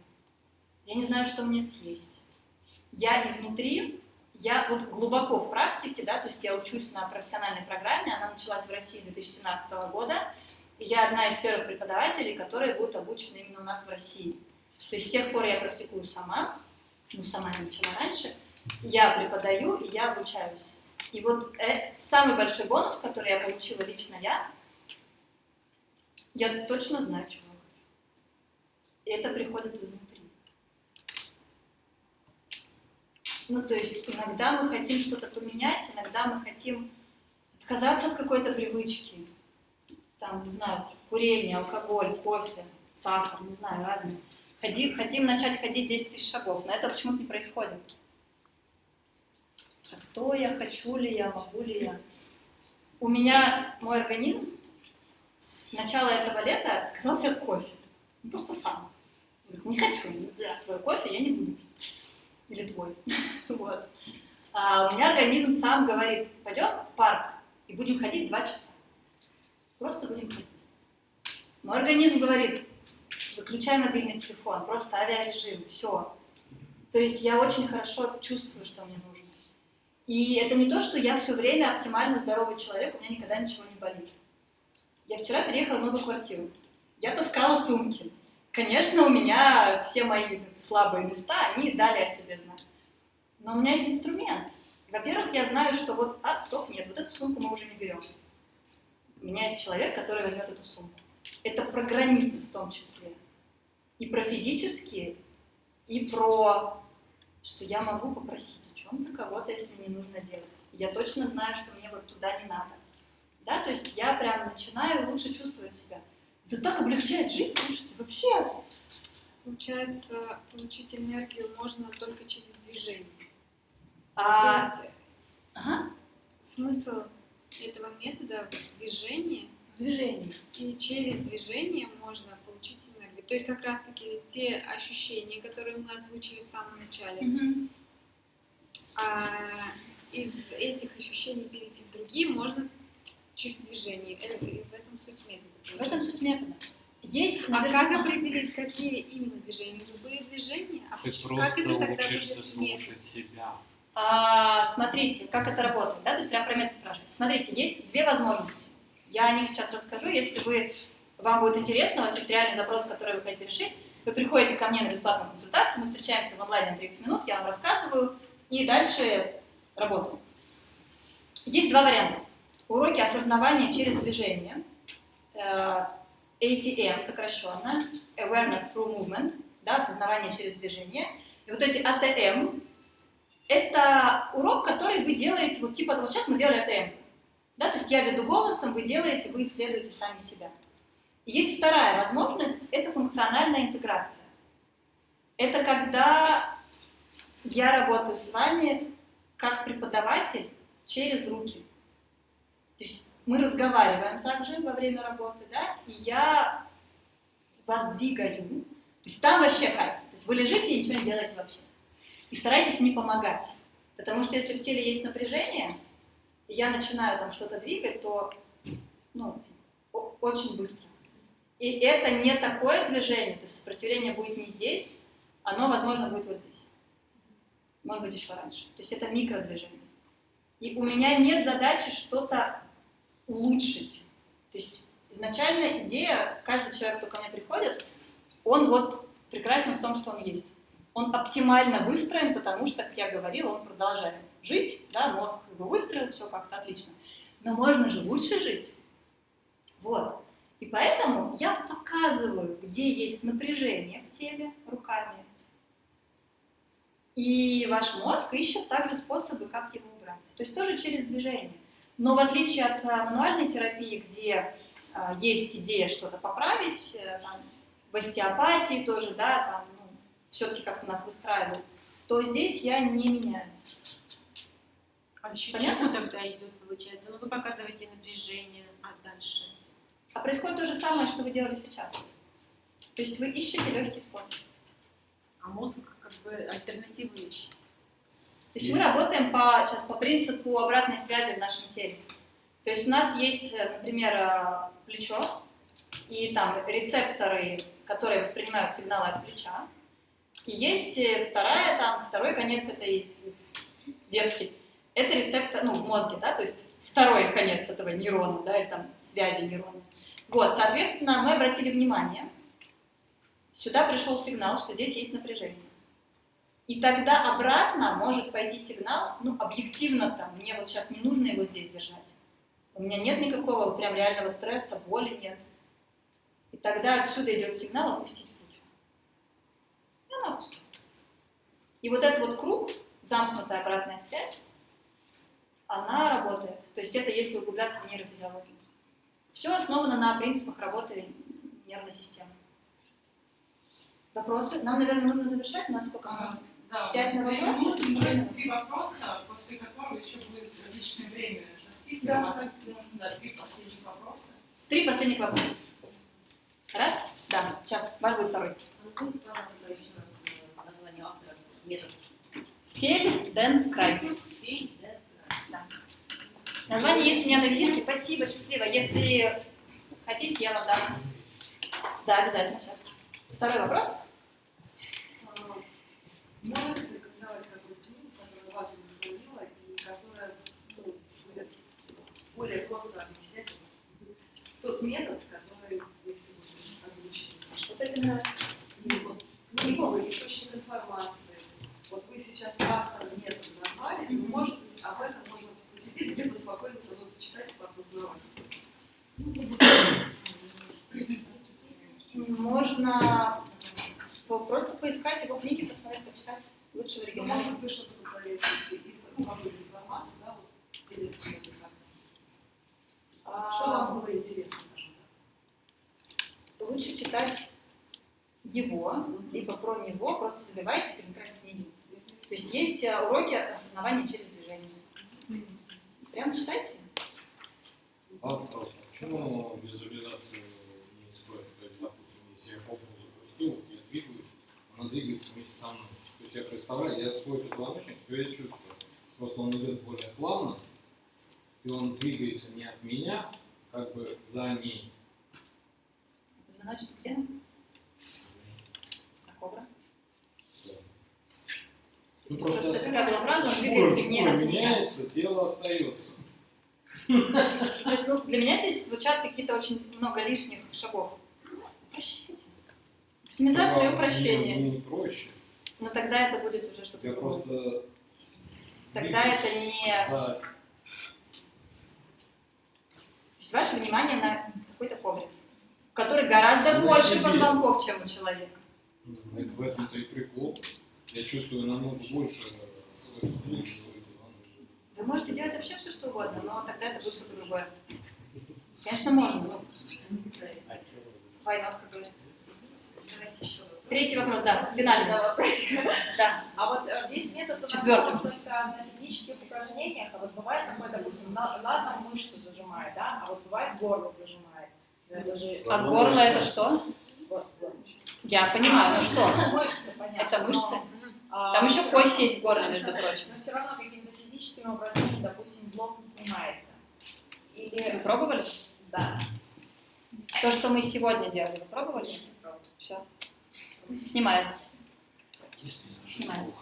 Я не знаю, что мне съесть. Я изнутри я вот глубоко в практике, да, то есть я учусь на профессиональной программе, она началась в России 2017 года, и я одна из первых преподавателей, которые будут обучены именно у нас в России. То есть с тех пор я практикую сама, ну сама я начала раньше, я преподаю и я обучаюсь. И вот э, самый большой бонус, который я получила лично я, я точно знаю, чего я хочу. это приходит изнутри. Ну, то есть иногда мы хотим что-то поменять, иногда мы хотим отказаться от какой-то привычки. Там, не знаю, курение, алкоголь, кофе, сахар, не знаю, разные. Хотим, хотим начать ходить 10 тысяч шагов, но это почему-то не происходит. А кто я, хочу ли я, могу ли я? У меня мой организм с начала этого лета отказался от кофе. Ну, просто сам. Не хочу, твой кофе я не буду пить. Или твой. вот. А у меня организм сам говорит, пойдем в парк и будем ходить два часа. Просто будем ходить. Мой организм говорит, выключай мобильный телефон, просто авиарежим, все. То есть я очень хорошо чувствую, что мне нужно. И это не то, что я все время оптимально здоровый человек, у меня никогда ничего не болит. Я вчера переехала в новую квартиру. Я таскала сумки. Конечно, у меня все мои слабые места, они дали о себе знать. Но у меня есть инструмент. Во-первых, я знаю, что вот, а, стоп, нет, вот эту сумку мы уже не берем. У меня есть человек, который возьмет эту сумку. Это про границы в том числе. И про физические, и про, что я могу попросить чем-то кого-то, если мне нужно делать. Я точно знаю, что мне вот туда не надо. Да, то есть я прям начинаю лучше чувствовать себя. Это так облегчает жизнь, слушайте, вообще. Получается, получить энергию можно только через движение. А... То есть ага. смысл этого метода в движении. В движении. И через движение можно получить энергию. То есть как раз-таки те ощущения, которые мы озвучили в самом начале, а, из этих ощущений перейти в другие можно через движение. В этом суть метода. В этом суть метода. Есть, а как определить, какие именно движения? Любые движения? А Ты как это просто тогда учишься будет слушать себя. А, смотрите, как это работает, да, то есть прям про метод спрашиваете. Смотрите, есть две возможности. Я о них сейчас расскажу, если вы, вам будет интересно, у вас есть реальный запрос, который вы хотите решить, вы приходите ко мне на бесплатную консультацию, мы встречаемся в онлайне на 30 минут, я вам рассказываю, и дальше работаем. Есть два варианта. Уроки осознавания через движение, э, ATM сокращенно, Awareness Through Movement, да, осознавание через движение. И вот эти ATM, это урок, который вы делаете, вот типа вот сейчас мы делали АТМ, да, то есть я веду голосом, вы делаете, вы исследуете сами себя. Есть вторая возможность, это функциональная интеграция. Это когда я работаю с вами как преподаватель через руки. То есть мы разговариваем также во время работы, да, и я вас двигаю. То есть там вообще кайф. То есть вы лежите и ничего не делаете вообще. И старайтесь не помогать. Потому что если в теле есть напряжение, и я начинаю там что-то двигать, то ну, очень быстро. И это не такое движение, то есть сопротивление будет не здесь, оно, возможно, будет вот здесь. Может быть, еще раньше. То есть это микродвижение. И у меня нет задачи что-то улучшить. То есть изначально идея, каждый человек, кто ко мне приходит, он вот прекрасен в том, что он есть. Он оптимально выстроен, потому что, как я говорила, он продолжает жить, да, мозг его выстроил, все как-то отлично. Но можно же лучше жить. Вот. И поэтому я показываю, где есть напряжение в теле руками. И ваш мозг ищет также способы, как его убрать. То есть тоже через движение. Но в отличие от а, мануальной терапии, где а, есть идея что-то поправить, э, там, в остеопатии тоже, да, там, ну, все-таки как у нас выстраивают, то здесь я не меняю. А за счет Понятно? чего тогда идет, получается? Ну, вы показываете напряжение, а дальше? А происходит то же самое, что вы делали сейчас. То есть вы ищете легкий способ. А мозг как бы альтернативу ищет. То есть мы работаем по, сейчас по принципу обратной связи в нашем теле. То есть у нас есть, э, например, э, плечо, и там рецепторы, которые воспринимают сигналы от плеча. И есть э, вторая, там, второй конец этой ветки. Это рецептор, ну, в мозге, да, то есть второй конец этого нейрона, да, или там связи нейрона. Вот, соответственно, мы обратили внимание, сюда пришел сигнал, что здесь есть напряжение. И тогда обратно может пойти сигнал, ну, объективно там, мне вот сейчас не нужно его здесь держать. У меня нет никакого прям реального стресса, боли нет. И тогда отсюда идет сигнал опустить плечо. И вот этот вот круг, замкнутая обратная связь, она работает. То есть это если углубляться в нейрофизиологию. Все основано на принципах работы нервной системы. Вопросы? Нам, наверное, нужно завершать. У нас сколько минут? Да, Пять на вопросы? три вопроса, после которого еще будет личное время со спикером. Да. А так можно, да, три последних вопроса. Три последних вопроса. Раз? Да, сейчас. Ваш будет второй. Фельденкрайс. Да. Название есть у меня на визитке. Спасибо, счастливо. Если хотите, я вам дам. Да, обязательно сейчас. Второй вопрос. Можете рекомендовать какую-то книгу, которая вас вдохновила и которая ну, будет более просто объяснять тот метод, который вы сегодня озвучили? Что порекомендовать? Книгу. Книгу, источник информации. Вот вы сейчас автор метода назвали, но, может быть, об этом можно посидеть где-то спокойно со мной почитать и поосознавать. Можно просто поискать его книги, посмотреть, почитать. Лучше в оригинале. может, вы что-то посоветуете, и, какую-то информацию, да, вот, коммуникации. А, Что вам было интересно, скажем так? Лучше читать его, либо про него, просто забивайте перекрась книги. То есть есть э, уроки осознавания через движение. Прям читайте. А вопрос, почему не стоит? То есть, допустим, если я попу запустил, вот я двигаюсь, она двигается вместе со мной. То есть я представляю, я свой позвоночник, все я чувствую. Просто он идет более плавно, и он двигается не от меня, как бы за ней. Позвоночник где находится? А кобра? Ну, Просто такая была фраза, он шкура, двигается не шкура от меня. меняется, тело остается. Для меня здесь звучат какие-то очень много лишних шагов. Упрощайте. Оптимизация и Ну, упрощение. Не, не проще. Но тогда это будет уже что-то другое. просто Тогда это не... за То есть ваше внимание на какой-то коврик, который гораздо Ну, больше себе. позвонков, чем у человека. Ну, Это в этом-то и прикол. Я чувствую намного больше позвоночник. Вы можете делать вообще все, что угодно, но тогда это будет что-то другое. Конечно, можно, но война, как говорится. Третий вопрос, да, финальный. Да, вопросик. Да. А вот э, весь метод у нас Четвертый. только на физических упражнениях, а вот бывает такое, допустим, на- ладно, мышцы зажимает, да, а вот бывает горло зажимает. Это же... А горло это что? Я понимаю, ну что? Мышцы, понятно. Это мышцы? А, Там еще всё кости равно- есть в горле, между прочим. Но все равно какими-то физическими упражнениями, допустим, блок не снимается. Или... Вы пробовали? Да. То, что мы сегодня делали, вы пробовали? Все. Снимается. Снимается.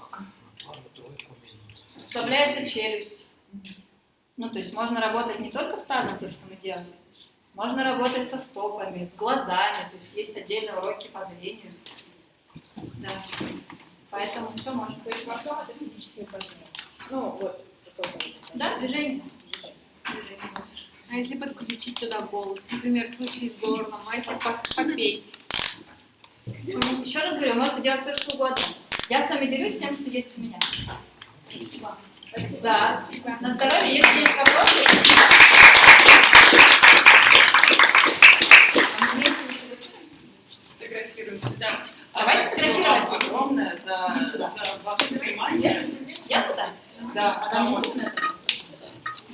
Расслабляется челюсть. Ну, то есть можно работать не только с тазом, то, что мы делали. Можно работать со стопами, с глазами. То есть есть отдельные уроки по зрению. Да. Поэтому все можно. То есть во всем это физические упражнения. Ну, вот. Да, движение. А если подключить туда голос, например, в случае с горлом, а если по- попеть? Еще раз говорю, можете делать все, что угодно. Я с вами делюсь тем, что есть у меня. Спасибо. Да, спасибо. На здоровье, если есть вопросы. Фотографируемся, да. А Давайте спасибо фотографироваться. огромное за, за ваше внимание. Я туда? Да, А потому- нужно?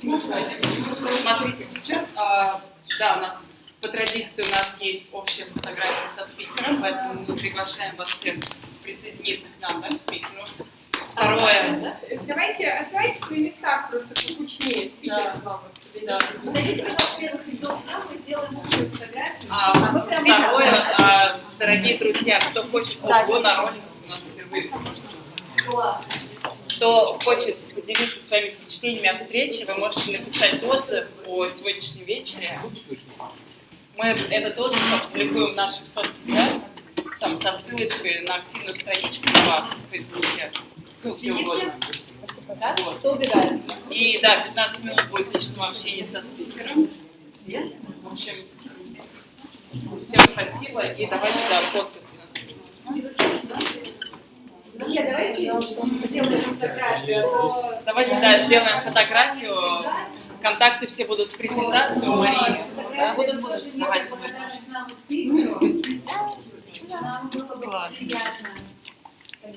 Ну, Смотрите, сейчас, а, да, у нас по традиции у нас есть общая фотография со спикером, поэтому мы приглашаем вас всех присоединиться к нам, да, к спикеру. Второе. Давайте оставайтесь в своих местах просто покучнее. Вам. Да. Подойдите, пожалуйста, первых рядов нам, мы сделаем общую фотографию. А, вы прям видно второе, а, дорогие друзья, кто хочет Да, ого, на ролик у нас впервые. Класс. Кто хочет поделиться своими впечатлениями о встрече, вы можете написать отзыв о сегодняшнем вечере. Мы этот отзыв опубликуем в наших соцсетях, там со ссылочкой на активную страничку у вас в Фейсбуке. Ну, где угодно. Да? Вот. Кто убегает? И да, 15 минут будет личного общения со спикером. В общем, всем спасибо и давайте да, фоткаться. Друзья, давайте сделаем фотографию, а. Давайте, да, сделаем фотографию. Контакты все будут в презентации у Марии. Да? Будут, будут. Давайте мы. Класс.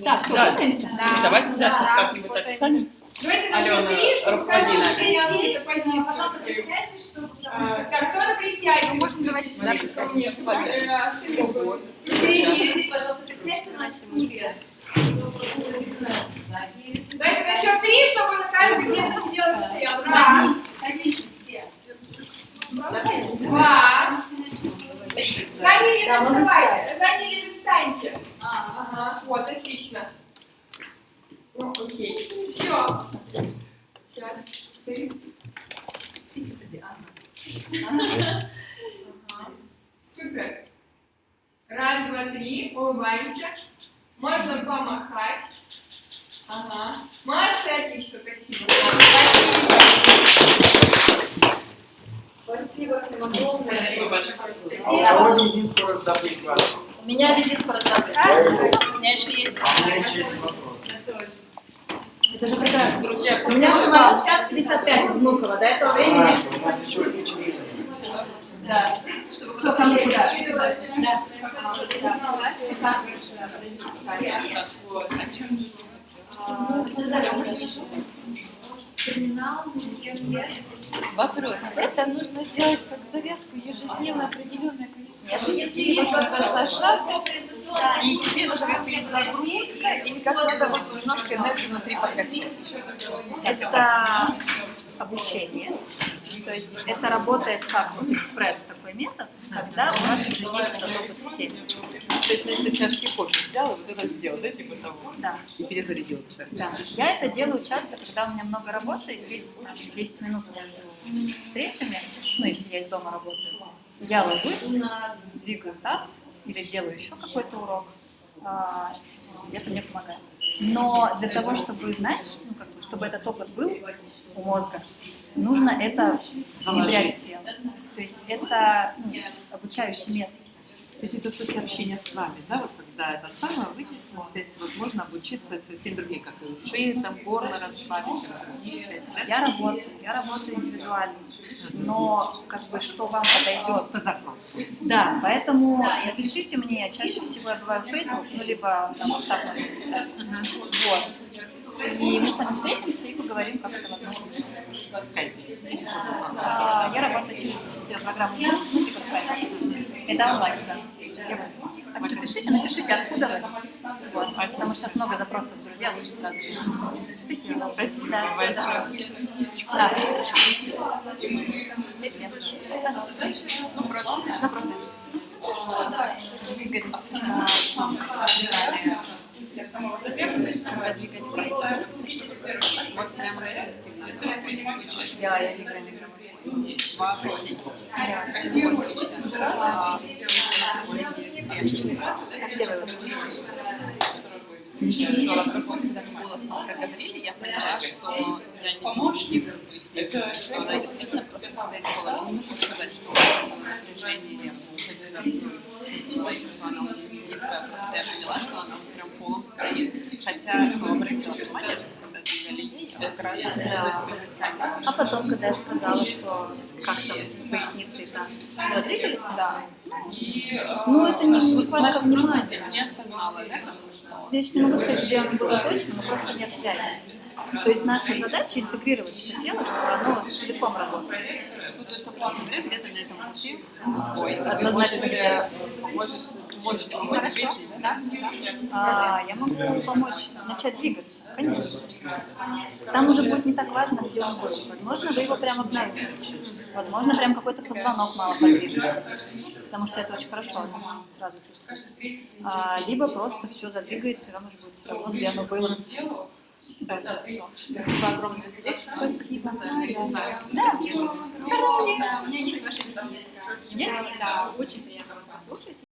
Так, да. Давайте, да, сейчас как-нибудь так встанем. Давайте Алена, три, чтобы руководи каждый нами. присесть. Пожалуйста, присядьте, чтобы... что- Так, кто-то присядет. Можно давайте сюда сюда. Э, ряды, пожалуйста, присядьте на стулья. Давайте на счет три, чтобы на каждый где-то сидел и стоял. Раз. Садитесь все. Два. Задние ряды вставайте. Задние ряды встаньте. Ага, вот, отлично. Ну, окей. Все. Сейчас. Ты. Ага. Супер. Раз, два, три. Улыбаемся. Можно помахать. Ага. Молодцы, отлично, спасибо. Спасибо всем огромное. Спасибо большое. А визитку раздобыть вам? У меня визитку раздобыть. У меня еще есть. У меня еще есть вопрос. Это же прекрасно. Друзья, У меня самолет час 55 из Внуково. До этого времени... У нас еще вечеринка. Да. Кто ко мне куда? Вот. Вопрос. Это нужно делать как завязку ежедневно определенное количество. Если есть вопрос, И тебе нужна перезагрузка, или как надо вот немножко энергию внутри подкачать? Это обучение. То есть это работает как экспресс такой метод, когда у вас уже есть этот опыт в теме. То есть, ты чашки кофе взял и вот это сделал, да, типа того? Да. И перезарядился. Да. Я это делаю часто, когда у меня много работы, есть там, 10 минут между встречами, ну, если я из дома работаю. Я ложусь, двигаю таз или делаю еще какой-то урок. а, Это мне помогает. Но для того, чтобы знать, ну, как бы, чтобы этот опыт был у мозга, нужно это внедрять в тело. То есть это ну, обучающий метод. То есть это после общения с вами, да, вот когда это самое выйдет на связь, вот можно обучиться совсем другим, как и шею, там, горло расслабить, как Я работаю, я работаю индивидуально, но как бы что вам подойдет? По запросу. Да, поэтому напишите мне, чаще всего я бываю в Facebook, ну либо там WhatsApp написать. Вот. И мы с вами встретимся и поговорим, как это возможно сделать. А, Я работаю через программу Zoom, ну типа Skype. Это онлайн, да. Так что пишите, напишите, откуда вы. Вот. Потому что сейчас много запросов, друзья, лучше сразу. Спасибо. Спасибо Да, большое. Да, хорошо. Спасибо. Да. Вопросы? Для самого. Вот прям Да, я выиграю. Не чувствовала, просто когда мы голосом проговорили, я поняла, что я не помощник, это, что она действительно просто стоит в голове. Не могу сказать, что напряжение или. Она что она прям полом стоит. Хотя обратила внимание, что когда ей, я как раз Да. А потом, когда я сказала, что как там с поясницей таз задвигались, да. Ну, это не нехватка внимания. Не осознала, да, что... Я еще не могу сказать, где оно было точно, но просто нет связи. То есть наша задача интегрировать все тело, чтобы оно целиком работало. Однозначно. А, я могу с вами помочь начать двигаться, конечно. Там уже будет не так важно, где он был. Возможно, вы его прямо обнаружите. Возможно, прям какой-то позвонок мало подвижется. Потому что это очень хорошо сразу чувствуется. А, либо просто все задвигается, и вам уже будет все равно, где оно было. Да. Спасибо огромное за лекцию. Спасибо. Да, Да. Здорово. Да, у меня есть ваши визитки. Есть? Да, очень приятно вас послушать.